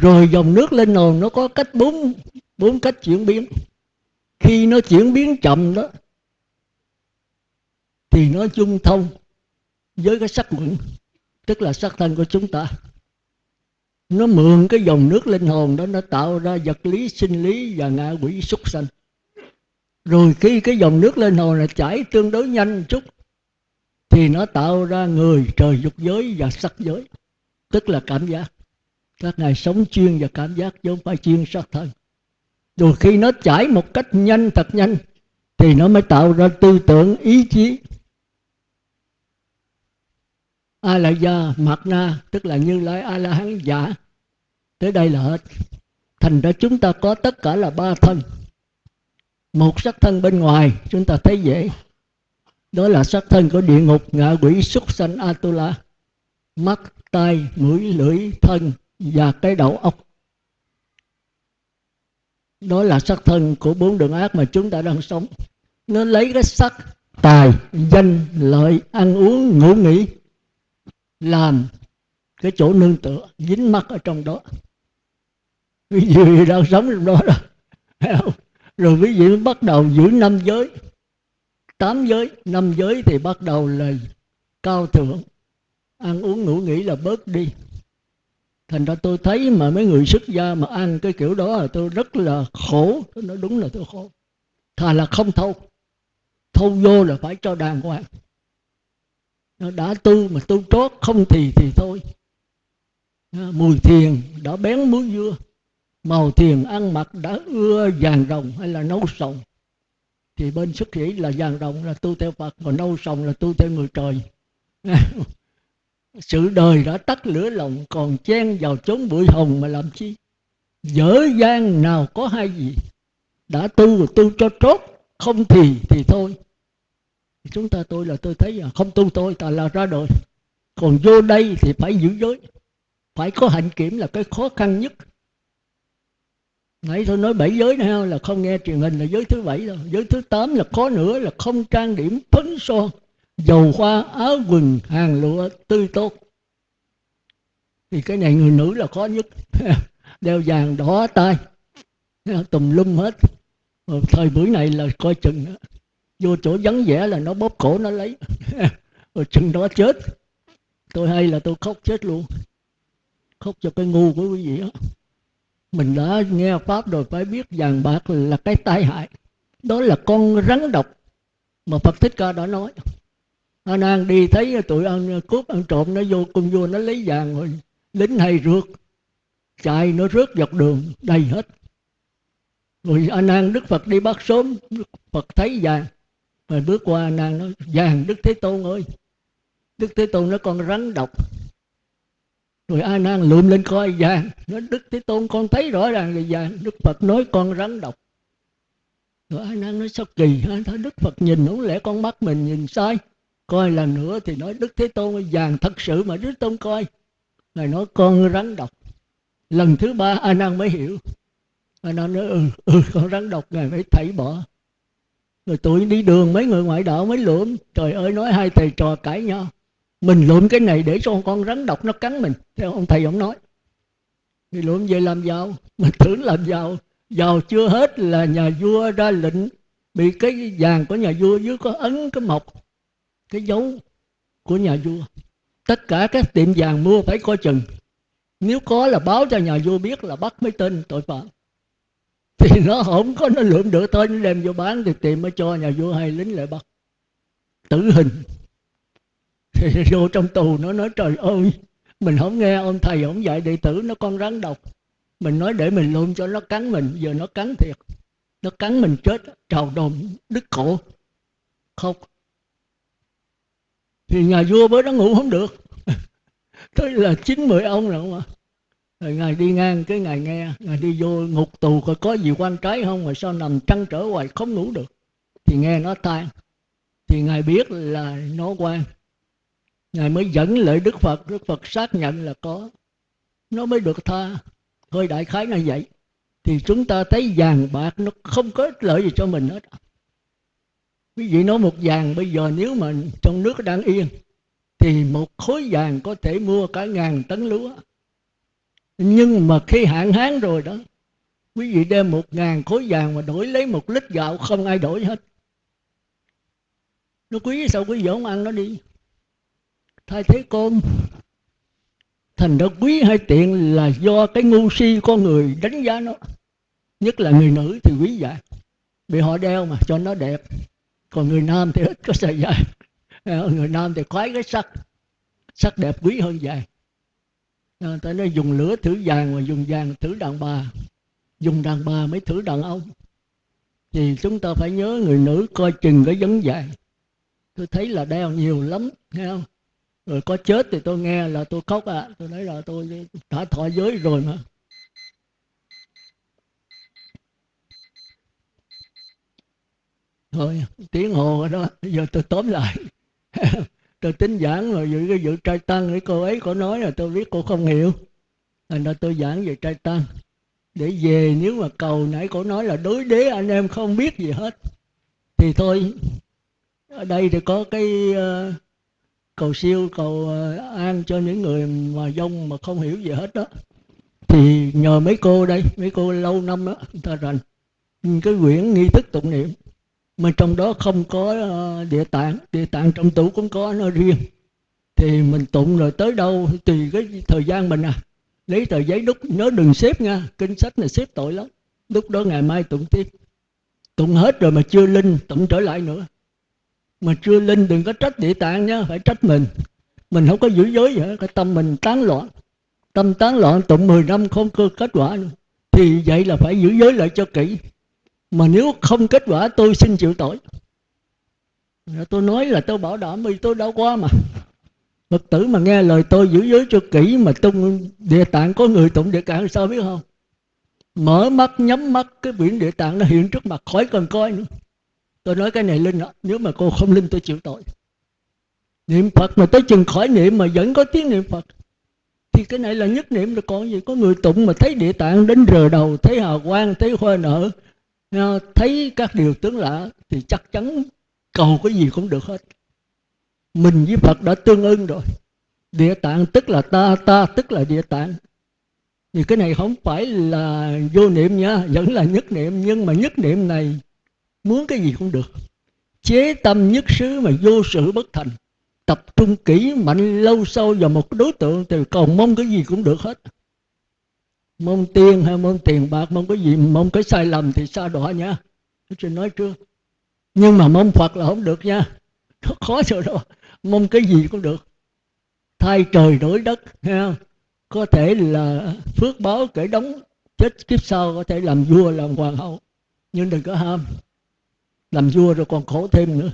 rồi dòng nước linh hồn nó có cách bốn bốn cách chuyển biến. Khi nó chuyển biến chậm đó, thì nó chung thông với cái sắc quẩn, tức là sắc thân của chúng ta. Nó mượn cái dòng nước linh hồn đó, nó tạo ra vật lý, sinh lý và ngạ quỷ súc sanh. Rồi khi cái dòng nước linh hồn này chảy tương đối nhanh chút, thì nó tạo ra người, trời, dục giới và sắc giới, tức là cảm giác các ngài sống chuyên và cảm giác chứ không phải chuyên sắc thân. Rồi khi nó chảy một cách nhanh, thật nhanh, thì nó mới tạo ra tư tưởng, ý chí. A la gia mạt na tức là như lai a la hán giả dạ. tới đây là hết. Thành ra chúng ta có tất cả là ba thân. Một sắc thân bên ngoài, chúng ta thấy dễ. Đó là sắc thân của địa ngục, ngạ quỷ, súc sanh, atula. Mắt, tai, mũi, lưỡi, thân và cái đầu óc. Đó là sắc thân của bốn đường ác mà chúng ta đang sống. Nó lấy cái sắc tài, danh, lợi, ăn uống, ngủ nghỉ, làm cái chỗ nương tựa, dính mắt ở trong đó. Ví dụ đang sống trong đó đó rồi ví dụ bắt đầu giữ năm giới. Tám giới, năm giới thì bắt đầu là cao thượng. Ăn uống, ngủ nghỉ là bớt đi thành ra tôi thấy mà mấy người xuất gia mà ăn cái kiểu đó là tôi rất là khổ. Tôi nói đúng là tôi khổ. Thà là không thâu. Thâu vô là phải cho đàng hoàng. Nó đã tu mà tu trót, không thì thì thôi. Mùi thiền đã bén muối dưa. Màu thiền ăn mặc đã ưa vàng rồng hay là nấu sòng thì bên xuất sĩ là vàng rồng là tu theo phật còn nâu sòng là tu theo người trời. sự đời đã tắt lửa lòng còn chen vào chốn bụi hồng mà làm chi? Dở gian nào có hai gì đã tu tu cho trót không thì thì thôi. Chúng ta tôi là tôi thấy là không tu tôi, ta là ra đời. Còn vô đây thì phải giữ giới. Phải có hạnh kiểm là cái khó khăn nhất. Nãy tôi nói bảy giới này là không nghe truyền hình là giới thứ bảy rồi. Giới thứ tám là khó nữa, là không trang điểm phấn son dầu hoa, áo quần, hàng lụa, tươi tốt. Thì cái này người nữ là khó nhất. Đeo vàng, đỏ tay tùm lum hết. Ờ, thời buổi này là coi chừng vô chỗ vắng vẻ là nó bóp cổ nó lấy. Rồi ờ, chừng đó chết. Tôi hay là tôi khóc chết luôn. Khóc cho cái ngu của quý vị đó mình đã nghe pháp rồi, phải biết vàng bạc là cái tai hại. Đó là con rắn độc mà phật thích ca đã nói a nan đi thấy tụi ăn, cướp ăn trộm, nó vô cung vua, nó lấy vàng rồi lính hay rượt chạy, nó rớt dọc đường, đầy hết. Rồi a nan, đức phật đi bắt sớm, đức phật thấy vàng. Rồi bước qua a nan nói vàng, đức thế tôn ơi. Đức thế tôn nó con rắn độc. Rồi a nan lượm lên coi vàng. Nó, đức thế tôn, con thấy rõ ràng là vàng. Đức phật nói, con rắn độc. Rồi a nan nói, sao kỳ ha? Thấy đức phật nhìn, không lẽ con mắt mình nhìn sai? Coi lần nữa thì nói đức thế tôn vàng thật sự mà đức tôn coi. Ngài nói, con rắn độc. Lần thứ ba a nan mới hiểu. A nan nói ừ ừ con rắn độc, ngài phải thảy bỏ. Rồi tụi đi đường, mấy người ngoại đạo mới lượm. Trời ơi, nói hai thầy trò cãi nhau. Mình lượm cái này để cho con rắn độc nó cắn mình, theo ông thầy ông nói. Thì lượm về làm giàu. Mình tưởng làm giàu. Giàu chưa hết là nhà vua ra lệnh, bị cái vàng của nhà vua dưới có ấn cái mộc cái dấu của nhà vua. Tất cả các tiệm vàng mua phải coi chừng. Nếu có là báo cho nhà vua biết là bắt mấy tên tội phạm. Thì nó không có, nó lượm được thôi, nó đem vô bán thì tìm mới cho nhà vua hay lính lại bắt. Tử hình. Thì vô trong tù nó nói, trời ơi, mình không nghe ông thầy ông dạy đệ tử nó con rắn độc. Mình nói để mình luôn cho nó cắn mình, giờ nó cắn thiệt. Nó cắn mình chết, trào đồn, đứt cổ. Khóc thì nhà vua mới đó ngủ không được. Tới là chín mười ông rồi không ạ rồi ngài đi ngang, cái ngài nghe, ngài đi vô ngục tù coi có gì quan trái không mà sao nằm trăn trở hoài, không ngủ được. Thì nghe nó than thì ngài biết là nó quan. Ngài mới dẫn lại đức phật. Đức phật xác nhận là có. Nó mới được tha. Hơi đại khái là vậy. Thì chúng ta thấy vàng bạc, nó không có ích lợi gì cho mình hết quý vị nói một vàng, bây giờ nếu mà trong nước đang yên, thì một khối vàng có thể mua cả ngàn tấn lúa. Nhưng mà khi hạn hán rồi đó, quý vị đem một ngàn khối vàng mà đổi lấy một lít gạo, không ai đổi hết. Nó quý, sao quý vị không ăn nó đi? Thay thế cơm thành ra quý hay tiện là do cái ngu si con người đánh giá nó, nhất là người nữ thì quý vậy. Bị họ đeo mà cho nó đẹp còn người nam thì ít có sợi dài người nam thì khoái cái sắc. Sắc đẹp quý hơn dài người à, ta nói dùng lửa thử vàng mà dùng vàng thử đàn bà. Dùng đàn bà mới thử đàn ông. Thì chúng ta phải nhớ người nữ coi chừng cái vấn dài tôi thấy là đeo nhiều lắm, nghe không? Rồi có chết thì tôi nghe là tôi khóc à. Tôi nói là tôi đã thọ giới rồi mà. Thôi tiếng hồ rồi đó giờ tôi tóm lại. Tôi tính giảng rồi giữ cái dự trai tăng để cô ấy có nói là tôi biết cô không hiểu. Thành ra tôi giảng về trai tăng. Để về nếu mà cầu nãy cô nói là đối đế anh em không biết gì hết. Thì thôi ở đây thì có cái uh, cầu siêu cầu uh, an cho những người mà dông mà không hiểu gì hết đó. Thì nhờ mấy cô đây mấy cô lâu năm đó người ta rành. Cái quyển nghi thức tụng niệm mà trong đó không có ờ, địa tạng địa tạng trong tủ cũng có nó riêng. Thì mình tụng rồi tới đâu tùy cái thời gian mình à. Lấy tờ giấy đúc, nhớ đừng xếp nha, kinh sách này xếp tội lắm. Lúc đó ngày mai tụng tiếp. Tụng hết rồi mà chưa linh, tụng trở lại nữa. Mà chưa linh đừng có trách địa tạng nhá phải trách mình. Mình không có giữ giới vậy cái tâm mình tán loạn. Tâm tán loạn tụng 10 năm không có kết quả nữa. Thì vậy là phải giữ giới lại cho kỹ mà nếu không kết quả, tôi xin chịu tội. Tôi nói là tôi bảo đảm vì tôi đã qua mà. Phật tử mà nghe lời tôi giữ giới cho kỹ mà tung địa tạng, có người tụng địa tạng sao biết không? Mở mắt, nhắm mắt, cái biển địa tạng nó hiện trước mặt, khỏi cần coi nữa. Tôi nói cái này linh đó. nếu mà cô không linh, tôi chịu tội. Niệm phật mà tới chừng khỏi niệm mà vẫn có tiếng niệm phật. Thì cái này là nhất niệm, rồi còn gì? Có người tụng mà thấy địa tạng đến rờ đầu, thấy hào quang, thấy hoa nở Ờ, thấy các điều tướng lạ thì chắc chắn cầu cái gì cũng được hết. Mình với phật đã tương ưng rồi. Địa tạng tức là ta ta tức là địa tạng. Thì cái này không phải là vô niệm nha, vẫn là nhất niệm. Nhưng mà nhất niệm này muốn cái gì cũng được. Chế tâm nhất xứ mà vô sự bất thành. Tập trung kỹ, mạnh, lâu sâu vào một đối tượng thì cầu mong cái gì cũng được hết mong tiền hay mong tiền bạc, mong cái gì, mong cái sai lầm thì xa đọa nha. Tôi xin nói trước. Nhưng mà mong phật là không được nha. Nó khó rồi đó mong cái gì cũng được. Thay trời đổi đất, ha. Có thể là phước báo kể đóng chết kiếp sau, có thể làm vua, làm hoàng hậu. Nhưng đừng có ham. Làm vua rồi còn khổ thêm nữa.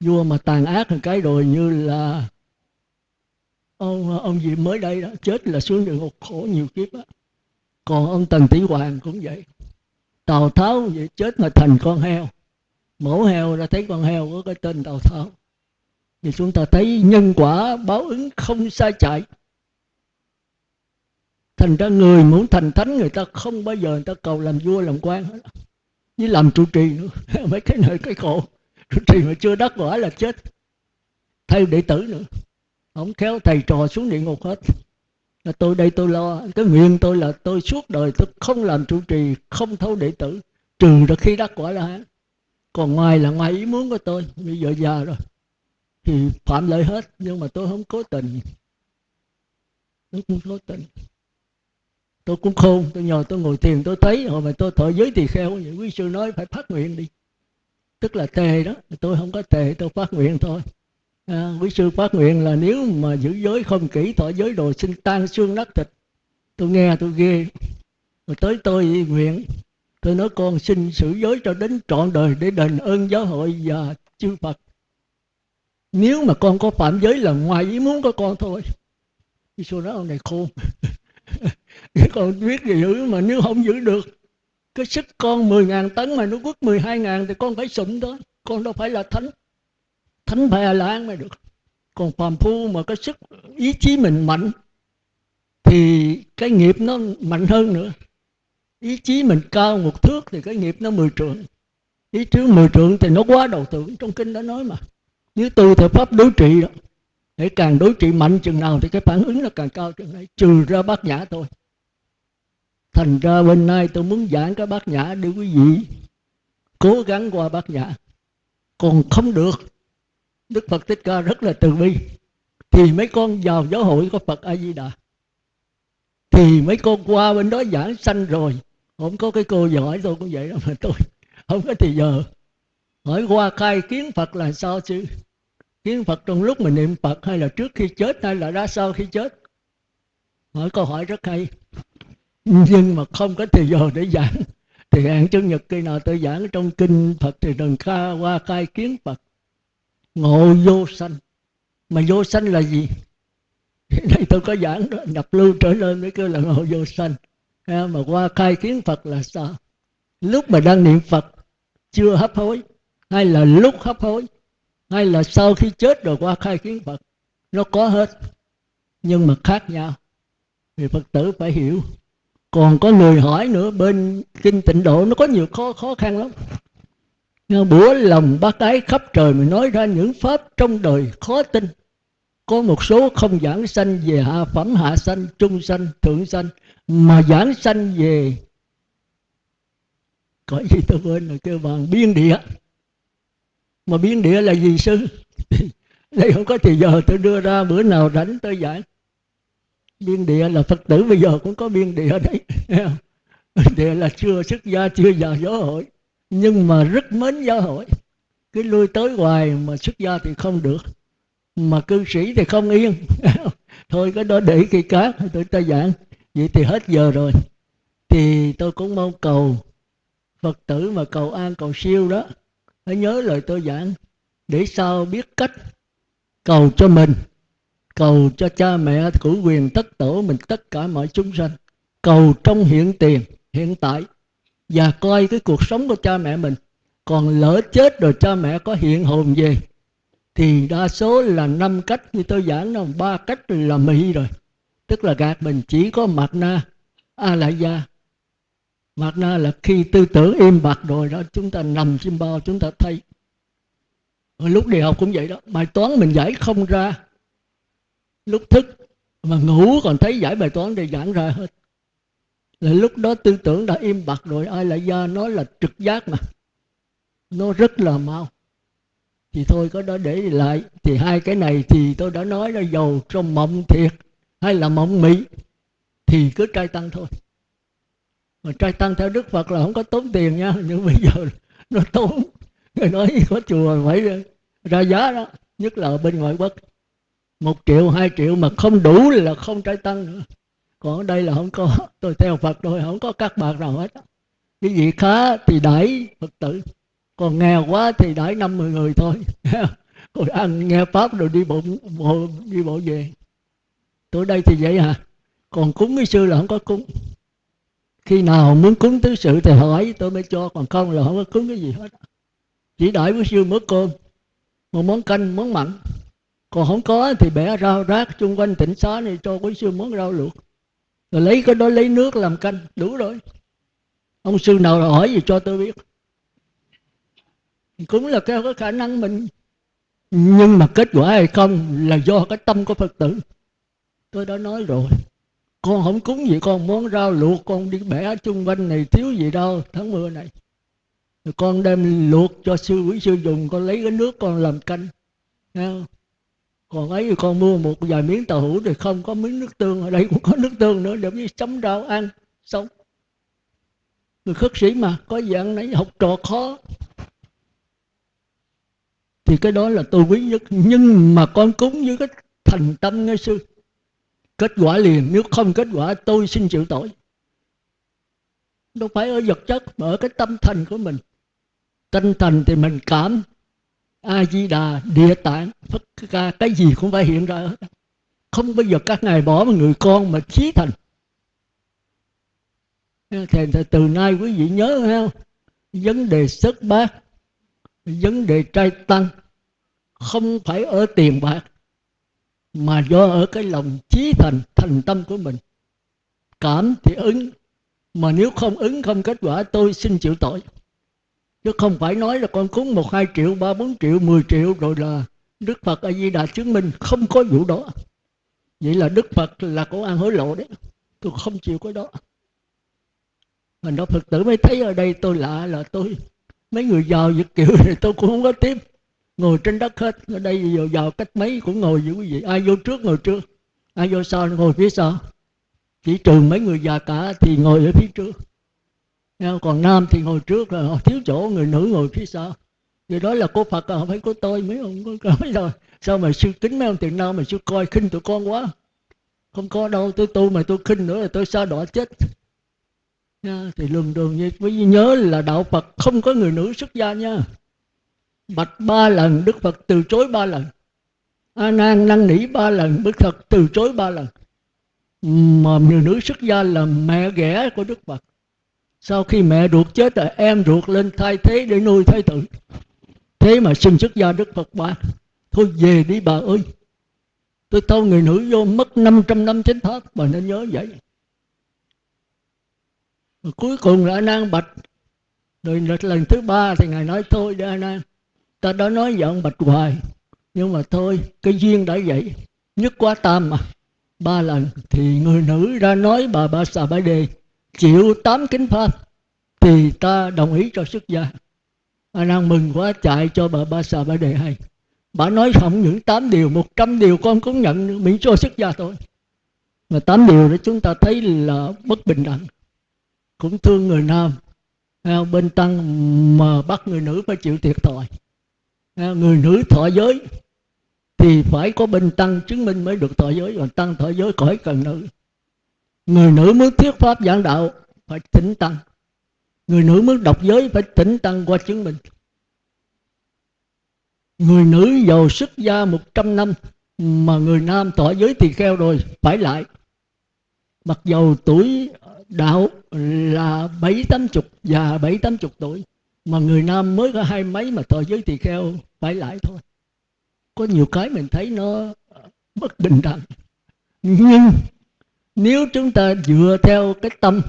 Vua mà tàn ác một cái rồi như là ông ông gì mới đây đó, chết là xuống địa ngục khổ nhiều kiếp á còn ông tần tỷ hoàng cũng vậy. Tào tháo vậy chết mà thành con heo. Mổ heo ra thấy con heo có cái tên tào tháo. Thì chúng ta thấy nhân quả báo ứng không sai chạy. Thành ra người muốn thành thánh người ta không bao giờ người ta cầu làm vua, làm quan hết. Với làm trụ trì nữa. Mấy cái nơi, cái khổ. Trụ trì mà chưa đắc quả là chết. Thay đệ tử nữa. Không khéo thầy trò xuống địa ngục hết là tôi đây tôi lo. Cái nguyện tôi là tôi suốt đời tôi không làm trụ trì, không thấu đệ tử, trừ được khi đắc quả là còn ngoài là ngoài ý muốn của tôi bây giờ già rồi, thì phạm lợi hết, nhưng mà tôi không cố tình. Tôi không cố tình. Tôi cũng khôn, tôi nhờ tôi ngồi thiền, tôi thấy, hồi mà tôi thọ giới thì kheo, vậy quý sư nói phải phát nguyện đi. Tức là tề đó, tôi không có tề, tôi phát nguyện thôi à, quý sư phát nguyện là nếu mà giữ giới không kỹ thọ giới đồ sinh tan xương nát thịt. Tôi nghe tôi ghê. Rồi tới tôi nguyện tôi nói con xin xử giới cho đến trọn đời để đền ơn giáo hội và chư phật. Nếu mà con có phạm giới là ngoài ý muốn của con thôi. Quý sư nói ông này khôn. Con biết gì giữ mà nếu không giữ được cái sức con 10.000 tấn mà nó quất 12.000 thì con phải sụm đó. Con đâu phải là thánh thánh phải là lan mới được. Còn phàm phu mà cái sức, ý chí mình mạnh, thì cái nghiệp nó mạnh hơn nữa. Ý chí mình cao một thước thì cái nghiệp nó mười trượng. Ý chí mười trượng thì nó quá đầu tưởng, trong kinh đã nói mà. Nếu từ thời pháp đối trị đó, để càng đối trị mạnh chừng nào thì cái phản ứng nó càng cao chừng đấy trừ ra bát nhã thôi. Thành ra bên nay tôi muốn giảng cái bát nhã để quý vị cố gắng qua bát nhã. Còn không được đức phật thích ca rất là từ bi. Thì mấy con vào giáo hội có phật a di đà thì mấy con qua bên đó giảng sanh rồi. Không có cái cô giỏi tôi cũng vậy đó, mà tôi không có thì giờ. Hỏi qua khai kiến phật là sao chứ? Kiến phật trong lúc mình niệm phật hay là trước khi chết hay là ra sau khi chết? Hỏi câu hỏi rất hay. Nhưng mà không có thời giờ để giảng. Thì hẹn chủ nhật khi nào tôi giảng trong kinh phật thì đừng kha qua khai kiến phật ngộ vô sanh. Mà vô sanh là gì? Đây tôi có giảng đó nhập lưu trở lên mới kêu là ngộ vô sanh. Mà qua khai kiến phật là sao? Lúc mà đang niệm phật, chưa hấp hối, hay là lúc hấp hối, hay là sau khi chết rồi qua khai kiến phật, nó có hết, nhưng mà khác nhau. Thì phật tử phải hiểu. Còn có người hỏi nữa, bên kinh tịnh độ nó có nhiều khó khó khăn lắm nghe bữa lòng bác ái khắp trời mình nói ra những pháp trong đời khó tin. Có một số không giảng sanh về hạ phẩm, hạ sanh, trung sanh, thượng sanh, mà giảng sanh về có gì tôi quên rồi, kêu bằng biên địa. Mà biên địa là gì sư? Đây không có thì giờ tôi đưa ra, bữa nào rảnh tôi giảng. Biên địa là phật tử, bây giờ cũng có biên địa đấy. Biên địa là chưa xuất gia, chưa vào giáo hội nhưng mà rất mến giáo hội. Cứ lui tới hoài mà xuất gia thì không được. Mà cư sĩ thì không yên. Thôi cái đó để kỳ cát tôi ta giảng. Vậy thì hết giờ rồi. Thì tôi cũng mong cầu phật tử mà cầu an, cầu siêu đó, hãy nhớ lời tôi giảng. Để sao biết cách cầu cho mình, cầu cho cha mẹ cử quyền tất tổ mình tất cả mọi chúng sanh. Cầu trong hiện tiền, hiện tại và coi cái cuộc sống của cha mẹ mình. Còn lỡ chết rồi cha mẹ có hiện hồn về, thì đa số là năm cách như tôi giảng đâu ba cách là mỹ rồi. Tức là gạt mình, chỉ có mặt na a la gia mặt na là khi tư tưởng im bặt rồi đó, chúng ta nằm trên bao, chúng ta thấy. Rồi lúc đi học cũng vậy đó, bài toán mình giải không ra. Lúc thức mà ngủ còn thấy giải bài toán để giảng ra hết lúc đó tư tưởng đã im bặt rồi, ai lại ra nó là trực giác mà. Nó rất là mau. Thì thôi, có đó để lại. Thì hai cái này thì tôi đã nói là giàu trong mộng thiệt, hay là mộng mỹ thì cứ trai tăng thôi. Mà trai tăng theo đức phật là không có tốn tiền nha, nhưng bây giờ nó tốn. Người nói có chùa phải ra giá đó, nhất là ở bên ngoại quốc. Một triệu, hai triệu mà không đủ là không trai tăng nữa còn ở đây là không có. Tôi theo phật thôi không có các bạn nào hết. Cái gì khá thì đẩy phật tử. Còn nghèo quá thì đẩy năm mười người thôi. Rồi ăn nghe pháp rồi đi bộ, bộ đi bộ về. Tôi đây thì vậy à. Còn cúng cái sư là không có cúng. Khi nào muốn cúng tứ sự thì hỏi tôi mới cho. Còn không là không có cúng cái gì hết. Chỉ đợi với sư mớ cơm. Một món canh món mặn. Còn không có thì bẻ rau rác chung quanh tỉnh xá này cho quý sư món rau luộc rồi lấy cái đó lấy nước làm canh đủ rồi. Ông sư nào hỏi gì cho tôi biết. Cũng là cái, cái khả năng mình. Nhưng mà kết quả hay không là do cái tâm của phật tử. Tôi đã nói rồi. Con không cúng gì con món rau luộc con đi bẻ chung quanh này thiếu gì đâu tháng mưa này. Rồi con đem luộc cho sư quý sư dùng con lấy cái nước con làm canh. Nghe không? Còn ấy thì con mua một vài miếng tàu hũ thì không có miếng nước tương ở đây cũng có nước tương nữa để với chấm rau ăn, sống. Người khất sĩ mà, có dạng nấy, học trò khó. Thì cái đó là tôi quý nhất. Nhưng mà con cúng với cái thành tâm nghe sư. Kết quả liền, nếu không kết quả tôi xin chịu tội. Đâu phải ở vật chất, mà ở cái tâm thành của mình. Tinh thần thì mình cảm a di đà địa tạng, phật ca, cái gì cũng phải hiện ra hết. Không bao giờ các ngài bỏ một người con mà trí thành. Thì từ nay quý vị nhớ không vấn đề xuất bát, vấn đề trai tăng, không phải ở tiền bạc, mà do ở cái lòng trí thành thành tâm của mình. Cảm thì ứng, mà nếu không ứng không kết quả, tôi xin chịu tội chứ không phải nói là con cúng một, hai triệu, ba, bốn triệu, mười triệu, rồi là đức phật a di đà chứng minh không có vụ đó. Vậy là đức phật là có ăn hối lộ đấy. Tôi không chịu cái đó. Mình đó phật tử mới thấy ở đây tôi lạ là tôi, mấy người giàu việt kiểu thì tôi cũng không có tiếp. Ngồi trên đất hết. Ở đây giờ vào cách mấy cũng ngồi với quý vị ai vô trước, ngồi trước. Ai vô sau, ngồi phía sau. Chỉ trừ mấy người già cả thì ngồi ở phía trước còn nam thì ngồi trước rồi thiếu chỗ người nữ ngồi phía sau. Vì đó là của phật à không phải của tôi mấy ông có nói rồi. Sao mà sư kính mấy ông tiền nam mà sư coi khinh tụi con quá. Không có đâu tôi tu mà tôi khinh nữa là tôi sao đọa chết. Nha, thì lường đường như quý nhớ là đạo phật không có người nữ xuất gia nha. Bạch ba lần đức phật từ chối ba lần. A nan năn nỉ ba lần đức phật từ chối ba lần. Mà người nữ xuất gia là mẹ ghẻ của đức phật sau khi mẹ ruột chết rồi, em ruột lên thay thế để nuôi thái tử. Thế mà xin xuất gia đức phật bà thôi về đi bà ơi. Tôi thâu người nữ vô mất 500 năm chính thất bà nên nhớ vậy. Và cuối cùng là a bạch. Rồi lần thứ ba thì ngài nói, thôi đi, a ta đã nói giận bạch hoài, nhưng mà thôi, cái duyên đã vậy. Nhất quá tam mà. Ba lần thì người nữ ra nói bà ba xà bãi đề chịu tám kính pháp, thì ta đồng ý cho xuất gia. A nan mừng quá, chạy cho bà ba xà ba đề hay. Bà nói không những tám điều, một trăm điều con cũng nhận miễn cho xuất gia thôi. Mà tám điều đó chúng ta thấy là bất bình đẳng. Cũng thương người nam à, bên tăng mà bắt người nữ phải chịu thiệt thòi. À, người nữ thọ giới, thì phải có bên tăng chứng minh mới được thọ giới. Còn tăng thọ giới khỏi cần nữ người nữ muốn thuyết pháp giảng đạo phải tĩnh tăng. Người nữ muốn đọc giới phải tĩnh tăng qua chứng minh. Người nữ giàu xuất gia 100 năm mà người nam tỏ giới tỳ kheo rồi, phải lại. Mặc dầu tuổi đạo là bảy tám chục và bảy tám chục tuổi, mà người nam mới có hai mấy mà tỏ giới tỳ kheo, phải lại thôi. Có nhiều cái mình thấy nó bất bình đẳng. Nhưng nếu chúng ta dựa theo cái tâm,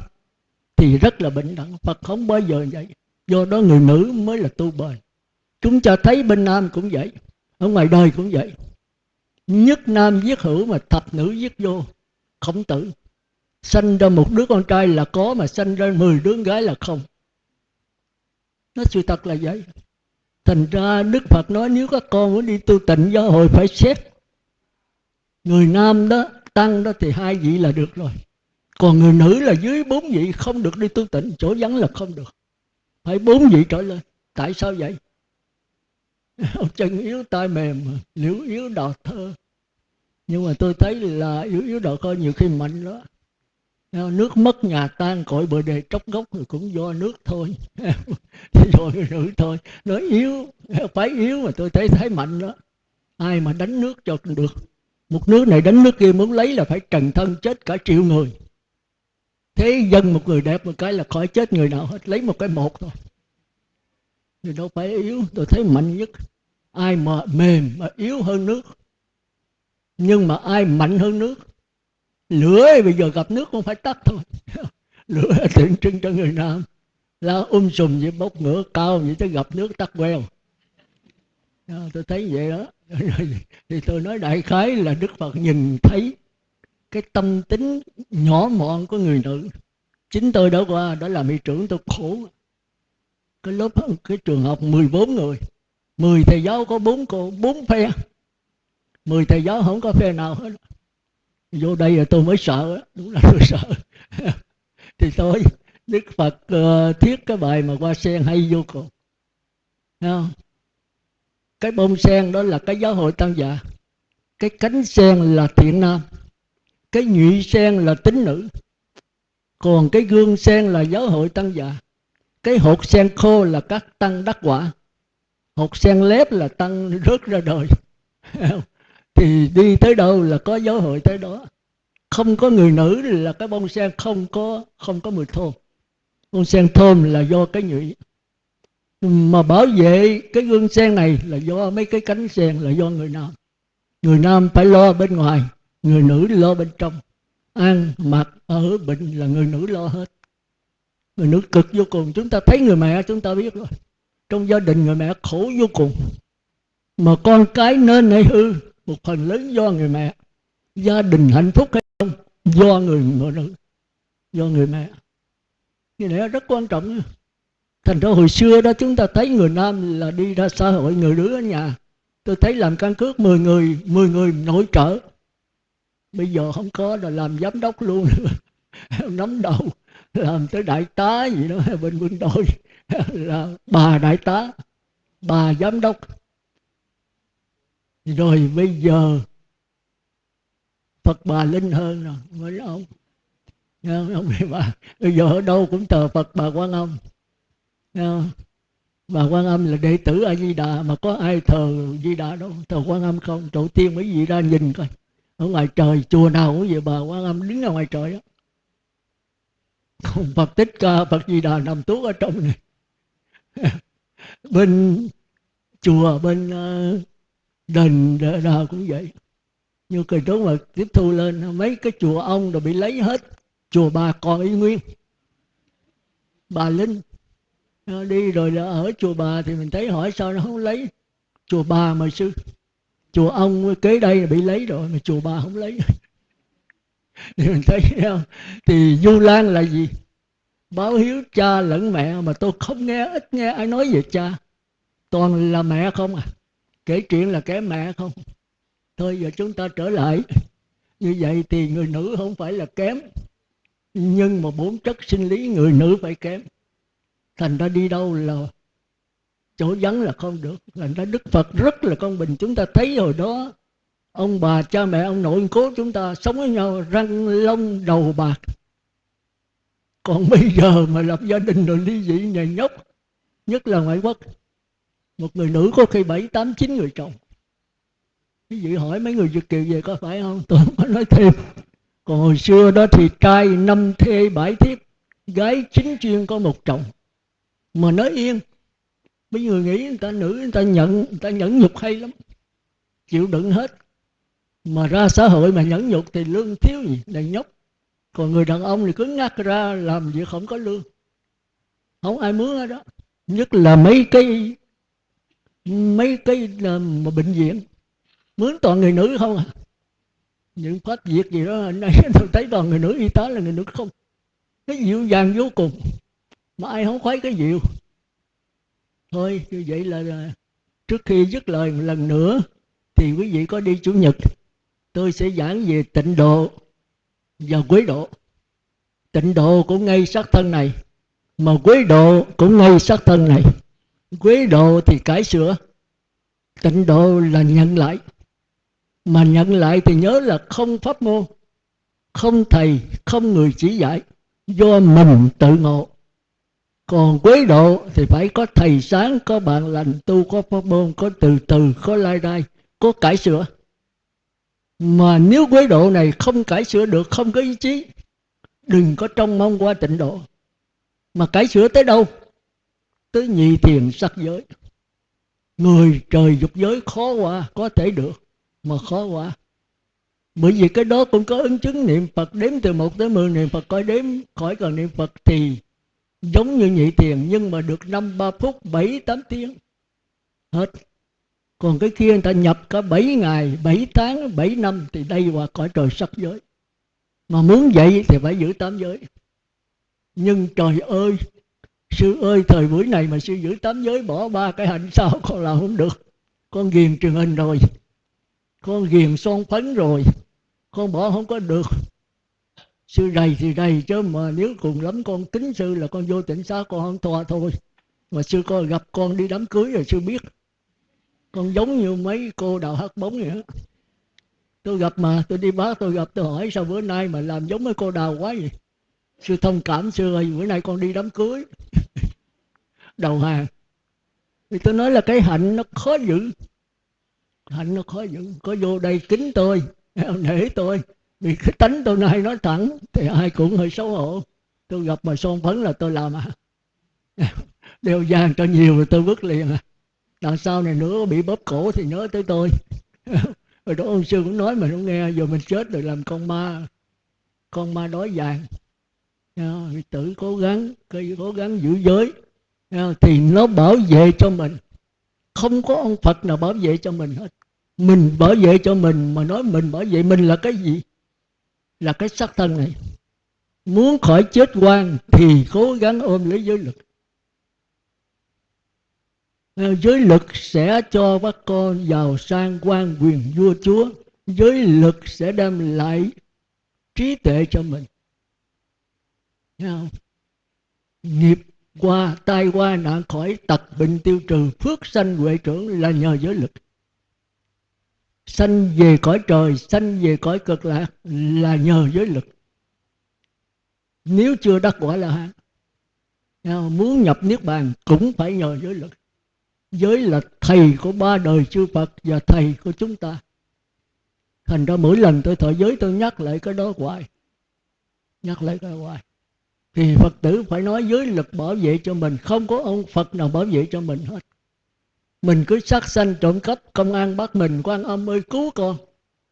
thì rất là bình đẳng. Phật không bao giờ vậy. Do đó người nữ mới là tu bền. Chúng ta thấy bên nam cũng vậy, ở ngoài đời cũng vậy. Nhất nam giết hữu mà thập nữ giết vô, khổng tử. Sanh ra một đứa con trai là có mà sanh ra mười đứa gái là không. Nó sự thật là vậy. Thành ra đức phật nói, nếu các con muốn đi tu tịnh giáo hội phải xét. Người nam đó tăng đó thì hai vị là được rồi. Còn người nữ là dưới bốn vị không được đi tu tịnh, chỗ vắng là không được. Phải bốn vị trở lên. Tại sao vậy? Chân yếu tay mềm, liễu yếu đò thơ. Nhưng mà tôi thấy là yếu yếu đò thơ nhiều khi mạnh đó ờ, nước mất nhà tan, cội bờ đề tróc gốc thì cũng do nước thôi. Thì rồi người nữ thôi. Nói yếu, phải yếu mà tôi thấy thấy mạnh đó. Ai mà đánh nước cho được một nước này đánh nước kia muốn lấy là phải trần thân chết cả triệu người. Thế dân một người đẹp một cái là khỏi chết người nào hết, lấy một cái một thôi. Thì đâu phải yếu, tôi thấy mạnh nhất. Ai mà mềm mà yếu hơn nước. Nhưng mà ai mạnh hơn nước? Lửa bây giờ gặp nước không phải tắt thôi. Lửa tượng trưng cho người nam. Lá um sùm vậy bốc ngửa, cao vậy tới gặp nước tắt queo. Ờ, tôi thấy vậy đó. Thì tôi nói đại khái là đức phật nhìn thấy cái tâm tính nhỏ mọn của người nữ. Chính tôi đã qua đó là mỹ trưởng tôi khổ. Cái lớp cái trường học 14 người. 10 thầy giáo có bốn cô bốn phe. 10 thầy giáo không có phe nào hết. Vô đây là tôi mới sợ đúng là tôi sợ. Thì tôi đức phật uh, thiết cái bài mà qua sen hay vô cùng. Thấy không? Cái bông sen đó là cái giáo hội tăng già. Cái cánh sen là thiện nam. Cái nhụy sen là tính nữ. Còn cái gương sen là giáo hội tăng già. Cái hột sen khô là các tăng đắc quả. Hột sen lép là tăng rớt ra đời thì đi tới đâu là có giáo hội tới đó. Không có người nữ là cái bông sen không có không có mùi thơm bông sen thơm là do cái nhụy mà bảo vệ cái gương sen này là do mấy cái cánh sen, là do người nam. Người nam phải lo bên ngoài, người nữ lo bên trong. Ăn mặc ở bệnh là người nữ lo hết. Người nữ cực vô cùng. Chúng ta thấy người mẹ, chúng ta biết rồi. Trong gia đình người mẹ khổ vô cùng. Mà con cái nên hay hư một phần lớn do người mẹ. Gia đình hạnh phúc hay không? Do người người nữ, do người mẹ. Cái này rất quan trọng thành ra hồi xưa đó chúng ta thấy người nam là đi ra xã hội, người nữ ở nhà. Tôi thấy làm căn cước 10 người 10 người nội trợ. Bây giờ không có là làm giám đốc luôn. Nắm đầu, làm tới đại tá gì đó, bên quân đội. Là bà đại tá, bà giám đốc. Rồi bây giờ, Phật bà linh hơn rồi, mới ông. Ông bà, bây giờ ở đâu cũng thờ Phật bà Quan Âm. Ờ. và Quan Âm là đệ tử A Di Đà mà có ai thờ Di Đà đâu. Thờ Quan Âm không tổ tiên mấy vị ra nhìn coi. Ở ngoài trời, chùa nào cũng vậy, bà Quan Âm đứng ở ngoài trời đó còn Phật Tích Ca, Phật Di Đà nằm tuốt ở trong này. Bên chùa, bên ờ, đền đà cũng vậy. Như cái đó mà tiếp thu lên, mấy cái chùa ông rồi bị lấy hết. Chùa bà còn y nguyên. Bà linh đi rồi là ở chùa bà thì mình thấy hỏi sao nó không lấy. Chùa bà mà sư, chùa ông kế đây bị lấy rồi mà chùa bà không lấy. Thì mình thấy không? Thì du lan là gì? Báo hiếu cha lẫn mẹ mà tôi không nghe, ít nghe ai nói về cha. Toàn là mẹ không à? Kể chuyện là kẻ mẹ không? Thôi giờ chúng ta trở lại. Như vậy thì người nữ không phải là kém. Nhưng mà bốn chất sinh lý người nữ phải kém thành ra đi đâu là chỗ vắng là không được. Thành ra đức phật rất là công bình. Chúng ta thấy hồi đó, ông bà, cha mẹ, ông nội cố chúng ta sống với nhau, răng, lông, đầu, bạc. Còn bây giờ mà lập gia đình rồi ly dị, nhà nhóc, nhất là ngoại quốc, một người nữ có khi bảy, tám, chín người chồng. Quý vị hỏi mấy người Việt kiều về có phải không? Tôi không có nói thêm. Còn hồi xưa đó thì trai năm thê bảy thiếp, gái chính chuyên có một chồng mà nói yên. Mấy người nghĩ người ta nữ, người ta nhận, người ta nhẫn nhục hay lắm. Chịu đựng hết. Mà ra xã hội mà nhẫn nhục thì lương thiếu gì? Đầy nhóc. Còn người đàn ông thì cứ ngắt ra làm việc không có lương. Không ai mướn ở đó. Nhất là mấy cái mấy cái mà bệnh viện. Mướn toàn người nữ không à. Những phát việc gì đó, anh ấy, tôi thấy toàn người nữ y tá là người nữ không. Cái dịu dàng vô cùng mà ai không khoái cái dịu thôi, như vậy là trước khi dứt lời một lần nữa, thì quý vị có đi chủ nhật. Tôi sẽ giảng về tịnh độ và quế độ. Tịnh độ cũng ngay sát thân này, mà quế độ cũng ngay sát thân này. Quế độ thì cải sửa, tịnh độ là nhận lại. Mà nhận lại thì nhớ là không pháp môn, không thầy, không người chỉ dạy, do mình tự ngộ còn quế độ thì phải có thầy sáng có bạn lành tu có pháp môn có từ từ có lai đai, có cải sửa. Mà nếu quế độ này không cải sửa được không có ý chí đừng có trông mong qua tịnh độ. Mà cải sửa tới đâu? Tới nhị thiền sắc giới. Người trời dục giới khó qua có thể được mà khó quá. Bởi vì cái đó cũng có ứng chứng niệm Phật đếm từ một tới 10 niệm Phật coi đếm khỏi cần niệm Phật thì giống như nhị tiền, nhưng mà được 5 3 phút 7 8 tiếng. Hết. Còn cái kia người ta nhập cả 7 ngày 7 tháng 7 năm, thì đây qua cõi trời sắc giới. Mà muốn vậy thì phải giữ tám giới. Nhưng trời ơi, sư ơi, thời buổi này mà sư giữ tám giới, bỏ ba cái hạnh sao con làm không được. Con ghiền truyền hình rồi. Con ghiền son phấn rồi. Con bỏ không có được sư đầy thì đầy chứ, mà nếu cùng lắm con kính sư là con vô tỉnh xá, con không thoa thôi. Mà sư coi gặp con đi đám cưới rồi sư biết. Con giống như mấy cô đào hát bóng vậy đó tôi gặp mà, tôi đi bác tôi gặp, tôi hỏi sao bữa nay mà làm giống mấy cô đào quá vậy? Sư thông cảm, sư ơi, bữa nay con đi đám cưới. Đầu hàng. Thì tôi nói là cái hạnh nó khó giữ. Hạnh nó khó giữ. Có vô đây kính tôi, nể tôi vì cái tánh tôi nay nói thẳng, thì ai cũng hơi xấu hổ. Tôi gặp mà son phấn là tôi làm à. Đeo vàng cho nhiều rồi tôi vứt liền à. Đằng sau này nữa bị bóp cổ thì nhớ tới tôi. Rồi đó ông sư cũng nói mà không nghe, giờ mình chết rồi làm con ma. Con ma đói vàng. Tự cố gắng cố gắng giữ giới. Thì nó bảo vệ cho mình. Không có ông phật nào bảo vệ cho mình hết. Mình bảo vệ cho mình mà nói mình bảo vệ mình là cái gì? Là cái sắc thân này. Muốn khỏi chết quan thì cố gắng ôm lấy giới lực ờ, giới lực sẽ cho các con giàu sang quan quyền vua chúa. Giới lực sẽ đem lại trí tuệ cho mình. Thấy không? nghiệp qua tai qua nạn khỏi tật bệnh tiêu trừ, phước sanh huệ trưởng là nhờ giới lực sanh về cõi trời, sanh về cõi cực lạc là nhờ giới lực. Nếu chưa đắc quả là hán muốn nhập niết bàn cũng phải nhờ giới lực. Giới là thầy của ba đời chư Phật và thầy của chúng ta. Thành ra mỗi lần tôi thọ giới tôi nhắc lại cái đó hoài. Nhắc lại cái hoài. Thì Phật tử phải nói giới lực bảo vệ cho mình, không có ông Phật nào bảo vệ cho mình hết mình cứ sát sanh trộm cắp công an bắt mình, quan âm ơi, cứu con.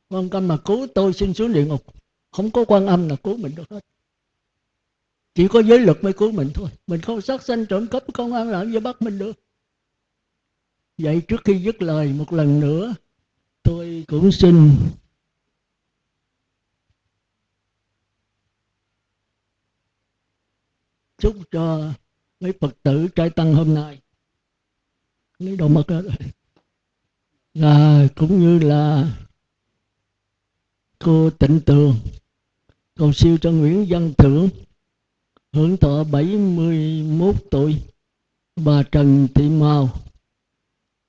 Quan âm mà cứu tôi xin xuống địa ngục. Không có quan âm là cứu mình được hết. Chỉ có giới luật mới cứu mình thôi. Mình không sát sanh trộm cắp công an làm gì bắt mình được. Vậy trước khi dứt lời, một lần nữa, tôi cũng xin chúc cho mấy phật tử trai tăng hôm nay lấy đồ mật rồi. Và cũng như là cô tịnh tường, cầu siêu cho nguyễn văn thưởng, hưởng thọ 71 tuổi, bà Trần Thị Mào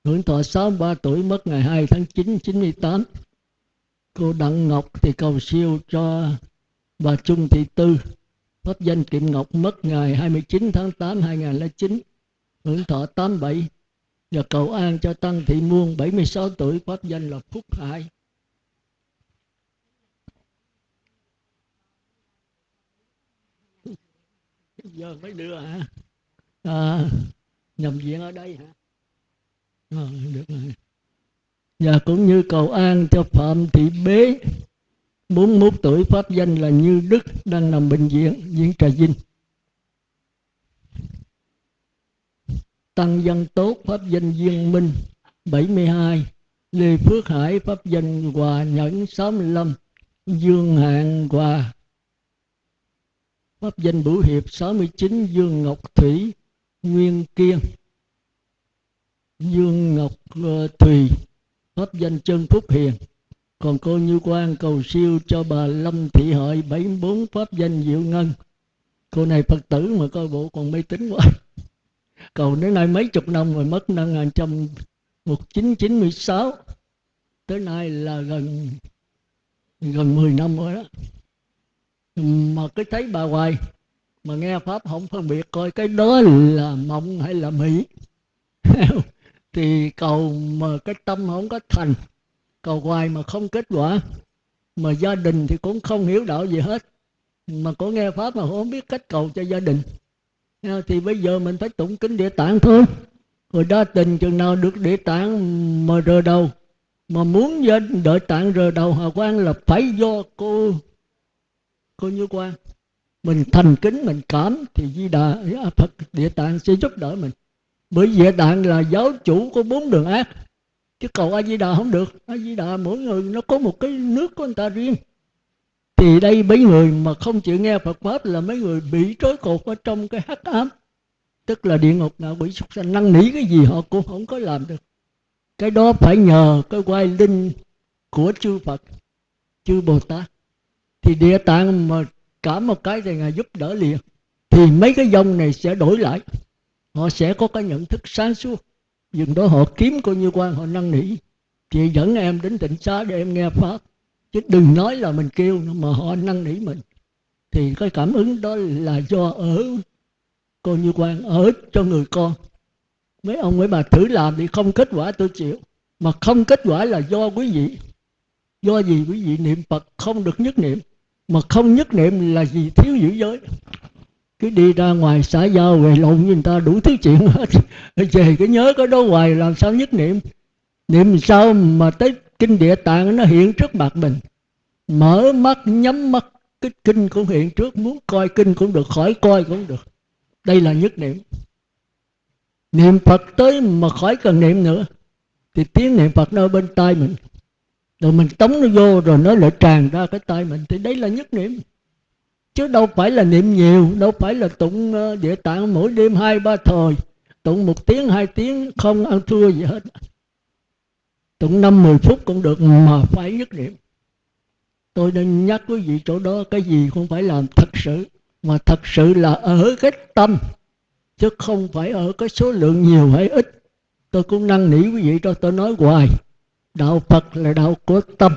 hưởng thọ 63 tuổi, mất ngày 2 tháng 9 98 cô Đặng Ngọc thì cầu siêu cho bà Trung Thị Tư, pháp danh Kiệm Ngọc, mất ngày 29 tháng 8 2009 hưởng thọ 87 và cầu an cho Tăng Thị Muôn 76 tuổi pháp danh là Phúc Hải. Giờ mới đưa hả? À, nhầm viện ở đây hả? À, được rồi. Và cũng như cầu an cho phạm thị bế 41 tuổi pháp danh là như đức đang nằm bệnh viện viện trà vinh. Tăng dân tốt pháp danh duyên minh 72 lê phước hải pháp danh hòa nhẫn 65 dương hạng hòa pháp danh Bửu Hiệp 69 Dương Ngọc Thủy, Nguyên Kiên. Dương Ngọc ờ, Thùy pháp danh Trân Phúc Hiền. Còn cô Như Quang, cầu siêu cho bà Lâm Thị Hợi 74 pháp danh Diệu Ngân. Cô này Phật tử mà coi bộ còn mê tín quá cầu đến nay mấy chục năm rồi mất năm 1996 tới nay là gần gần 10 năm rồi đó. Mà cứ thấy bà hoài, mà nghe pháp không phân biệt coi cái đó là mộng hay là mỹ. Thì cầu mà cái tâm không có thành, cầu hoài mà không kết quả, mà gia đình thì cũng không hiểu đạo gì hết. Mà có nghe pháp mà không biết cách cầu cho gia đình thì bây giờ mình phải tụng kinh địa tạng thôi. Rồi đa tình chừng nào được địa tạng mà rờ đầu, mà muốn đợi tạng rờ đầu hòa quan là phải do cô cô như quan mình thành kính, mình cảm thì di đà phật, địa tạng sẽ giúp đỡ mình. Bởi địa tạng là giáo chủ của bốn đường ác. Chứ cầu a di đà không được. A di đà mỗi người nó có một cái nước của người ta riêng thì đây mấy người mà không chịu nghe Phật pháp là mấy người bị trói cột ở trong cái hắc ám. Tức là địa ngục nào bị súc sanh năn nỉ cái gì họ cũng không có làm được. Cái đó phải nhờ cái quay linh của chư Phật, chư Bồ Tát. Thì địa tạng mà cả một cái thì ngài giúp đỡ liền. Thì mấy cái dòng này sẽ đổi lại. Họ sẽ có cái nhận thức sáng suốt. Dừng đó họ kiếm coi như quan, họ năn nỉ. Chị dẫn em đến tịnh xá để em nghe pháp chứ đừng nói là mình kêu mà họ năn nỉ mình. Thì cái cảm ứng đó là do ở, coi như quan, ở cho người con. Mấy ông, mấy bà thử làm thì không kết quả tôi chịu. Mà không kết quả là do quý vị. Do gì quý vị niệm phật không được nhất niệm. Mà không nhất niệm là gì thiếu giữ giới. Cứ đi ra ngoài xã giao về lộn với người ta đủ thứ chuyện hết. Về cái nhớ cái đó hoài làm sao nhất niệm? Niệm sao mà tới kinh địa tạng nó hiện trước mặt mình. Mở mắt, nhắm mắt, cái kinh cũng hiện trước. Muốn coi kinh cũng được, khỏi coi cũng được. Đây là nhất niệm. Niệm phật tới mà khỏi cần niệm nữa, thì tiếng niệm phật nó ở bên tai mình. Rồi mình tống nó vô rồi nó lại tràn ra cái tai mình. Thì đấy là nhất niệm. Chứ đâu phải là niệm nhiều, đâu phải là tụng ờ, địa tạng mỗi đêm hai ba thời. Tụng một tiếng, hai tiếng, không ăn thua gì hết tụng năm mười phút cũng được mà phải nhất niệm. Tôi nên nhắc quý vị chỗ đó, cái gì không phải làm thật sự, mà thật sự là ở cái tâm, chứ không phải ở cái số lượng nhiều hay ít. Tôi cũng năn nỉ quý vị cho tôi nói hoài. Đạo phật là đạo của tâm.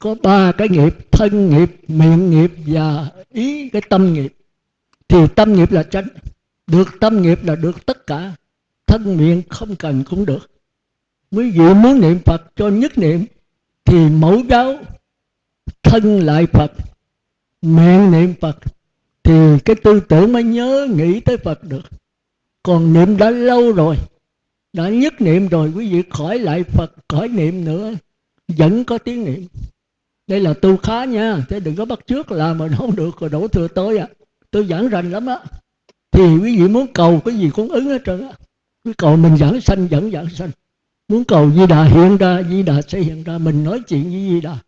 Có ba cái nghiệp, thân nghiệp, miệng nghiệp và ý cái tâm nghiệp. Thì tâm nghiệp là tránh được tâm nghiệp là được tất cả. Thân miệng không cần cũng được quý vị muốn niệm phật cho nhất niệm, thì mẫu giáo thân lại phật miệng niệm phật, thì cái tư tưởng mới nhớ nghĩ tới phật được. Còn niệm đã lâu rồi, đã nhất niệm rồi, quý vị khỏi lại phật, khỏi niệm nữa, vẫn có tiếng niệm. Đây là tu khá nha, thế đừng có bắt trước làm mà không được rồi đổ thừa tôi à. Tôi giảng rành lắm á. Thì quý vị muốn cầu cái gì cũng ứng hết trơn á. Cứ cầu mình giảng sanh, vẫn giảng sanh muốn cầu di đà hiện ra, di đà sẽ hiện ra. Mình nói chuyện với di đà.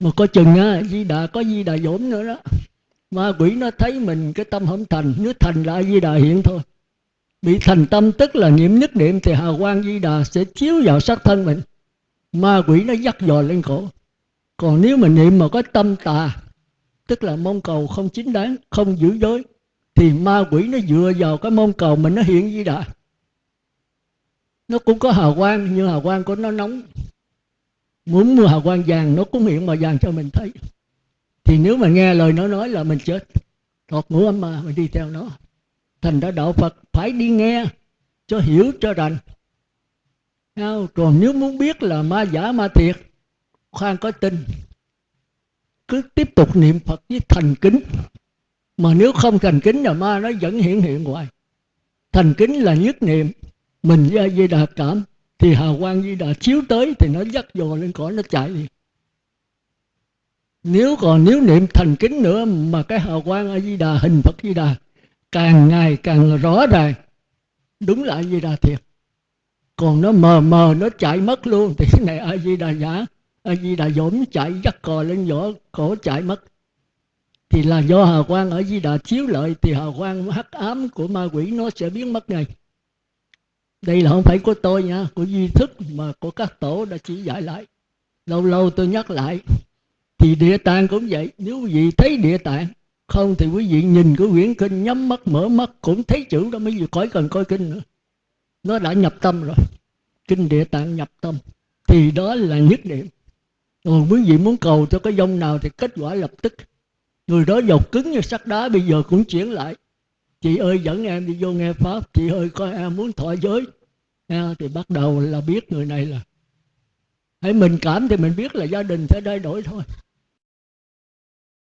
Mà có chừng á, di đà có di đà dỗm nữa đó. Ma quỷ nó thấy mình, cái tâm không thành. Nếu thành là di đà hiện thôi. Bị thành tâm tức là niệm nhất niệm thì hào quang di đà sẽ chiếu vào sắc thân mình. Ma quỷ nó dắt dò lên cổ. Còn nếu mình niệm mà có tâm tà, tức là mong cầu không chính đáng, không giữ giới, thì ma quỷ nó dựa vào cái mong cầu mình nó hiện di đà nó cũng có hào quang, nhưng hào quang của nó nóng. Muốn mua hào quang vàng, nó cũng hiện màu vàng cho mình thấy. Thì nếu mà nghe lời nó nói là mình chết thọt ngũ âm mà, mình đi theo nó. Thành ra đạo phật phải đi nghe cho hiểu, cho rành. Còn nếu muốn biết là ma giả, ma thiệt, khoan có tin. Cứ tiếp tục niệm phật với thành kính. Mà nếu không thành kính là ma nó vẫn hiện hiện hoài. Thành kính là nhất niệm mình với di đà cảm, thì hào quang di đà chiếu tới thì nó dắt dò lên cõi, nó chạy đi nếu còn nếu niệm thành kính nữa mà cái hào quang a di đà, hình phật di đà càng ngày càng rõ ràng, đúng là a di đà thiệt. Còn nó mờ mờ, nó chạy mất luôn, thì cái này a di đà giả a di đà dỗm chạy, dắt cò lên vỏ cổ chạy mất. Thì là do hào quang ở di đà chiếu lợi thì hào quang hắc ám của ma quỷ nó sẽ biến mất ngay đây là không phải của tôi nha, của duy thức mà của các tổ đã chỉ dạy lại. Lâu lâu tôi nhắc lại, thì địa tạng cũng vậy. Nếu quý vị thấy địa tạng, không thì quý vị nhìn cái quyển kinh nhắm mắt, mở mắt, cũng thấy chữ đó mới vừa khỏi cần coi kinh nữa. Nó đã nhập tâm rồi. Kinh địa tạng nhập tâm, thì đó là nhất niệm. Còn quý vị muốn cầu cho cái dông nào thì kết quả lập tức. Người đó dầu cứng như sắt đá bây giờ cũng chuyển lại chị ơi dẫn em đi vô nghe pháp. Chị ơi có em muốn thọ giới. À, thì bắt đầu là biết người này là hãy mình cảm thì mình biết là gia đình sẽ thay đổi thôi.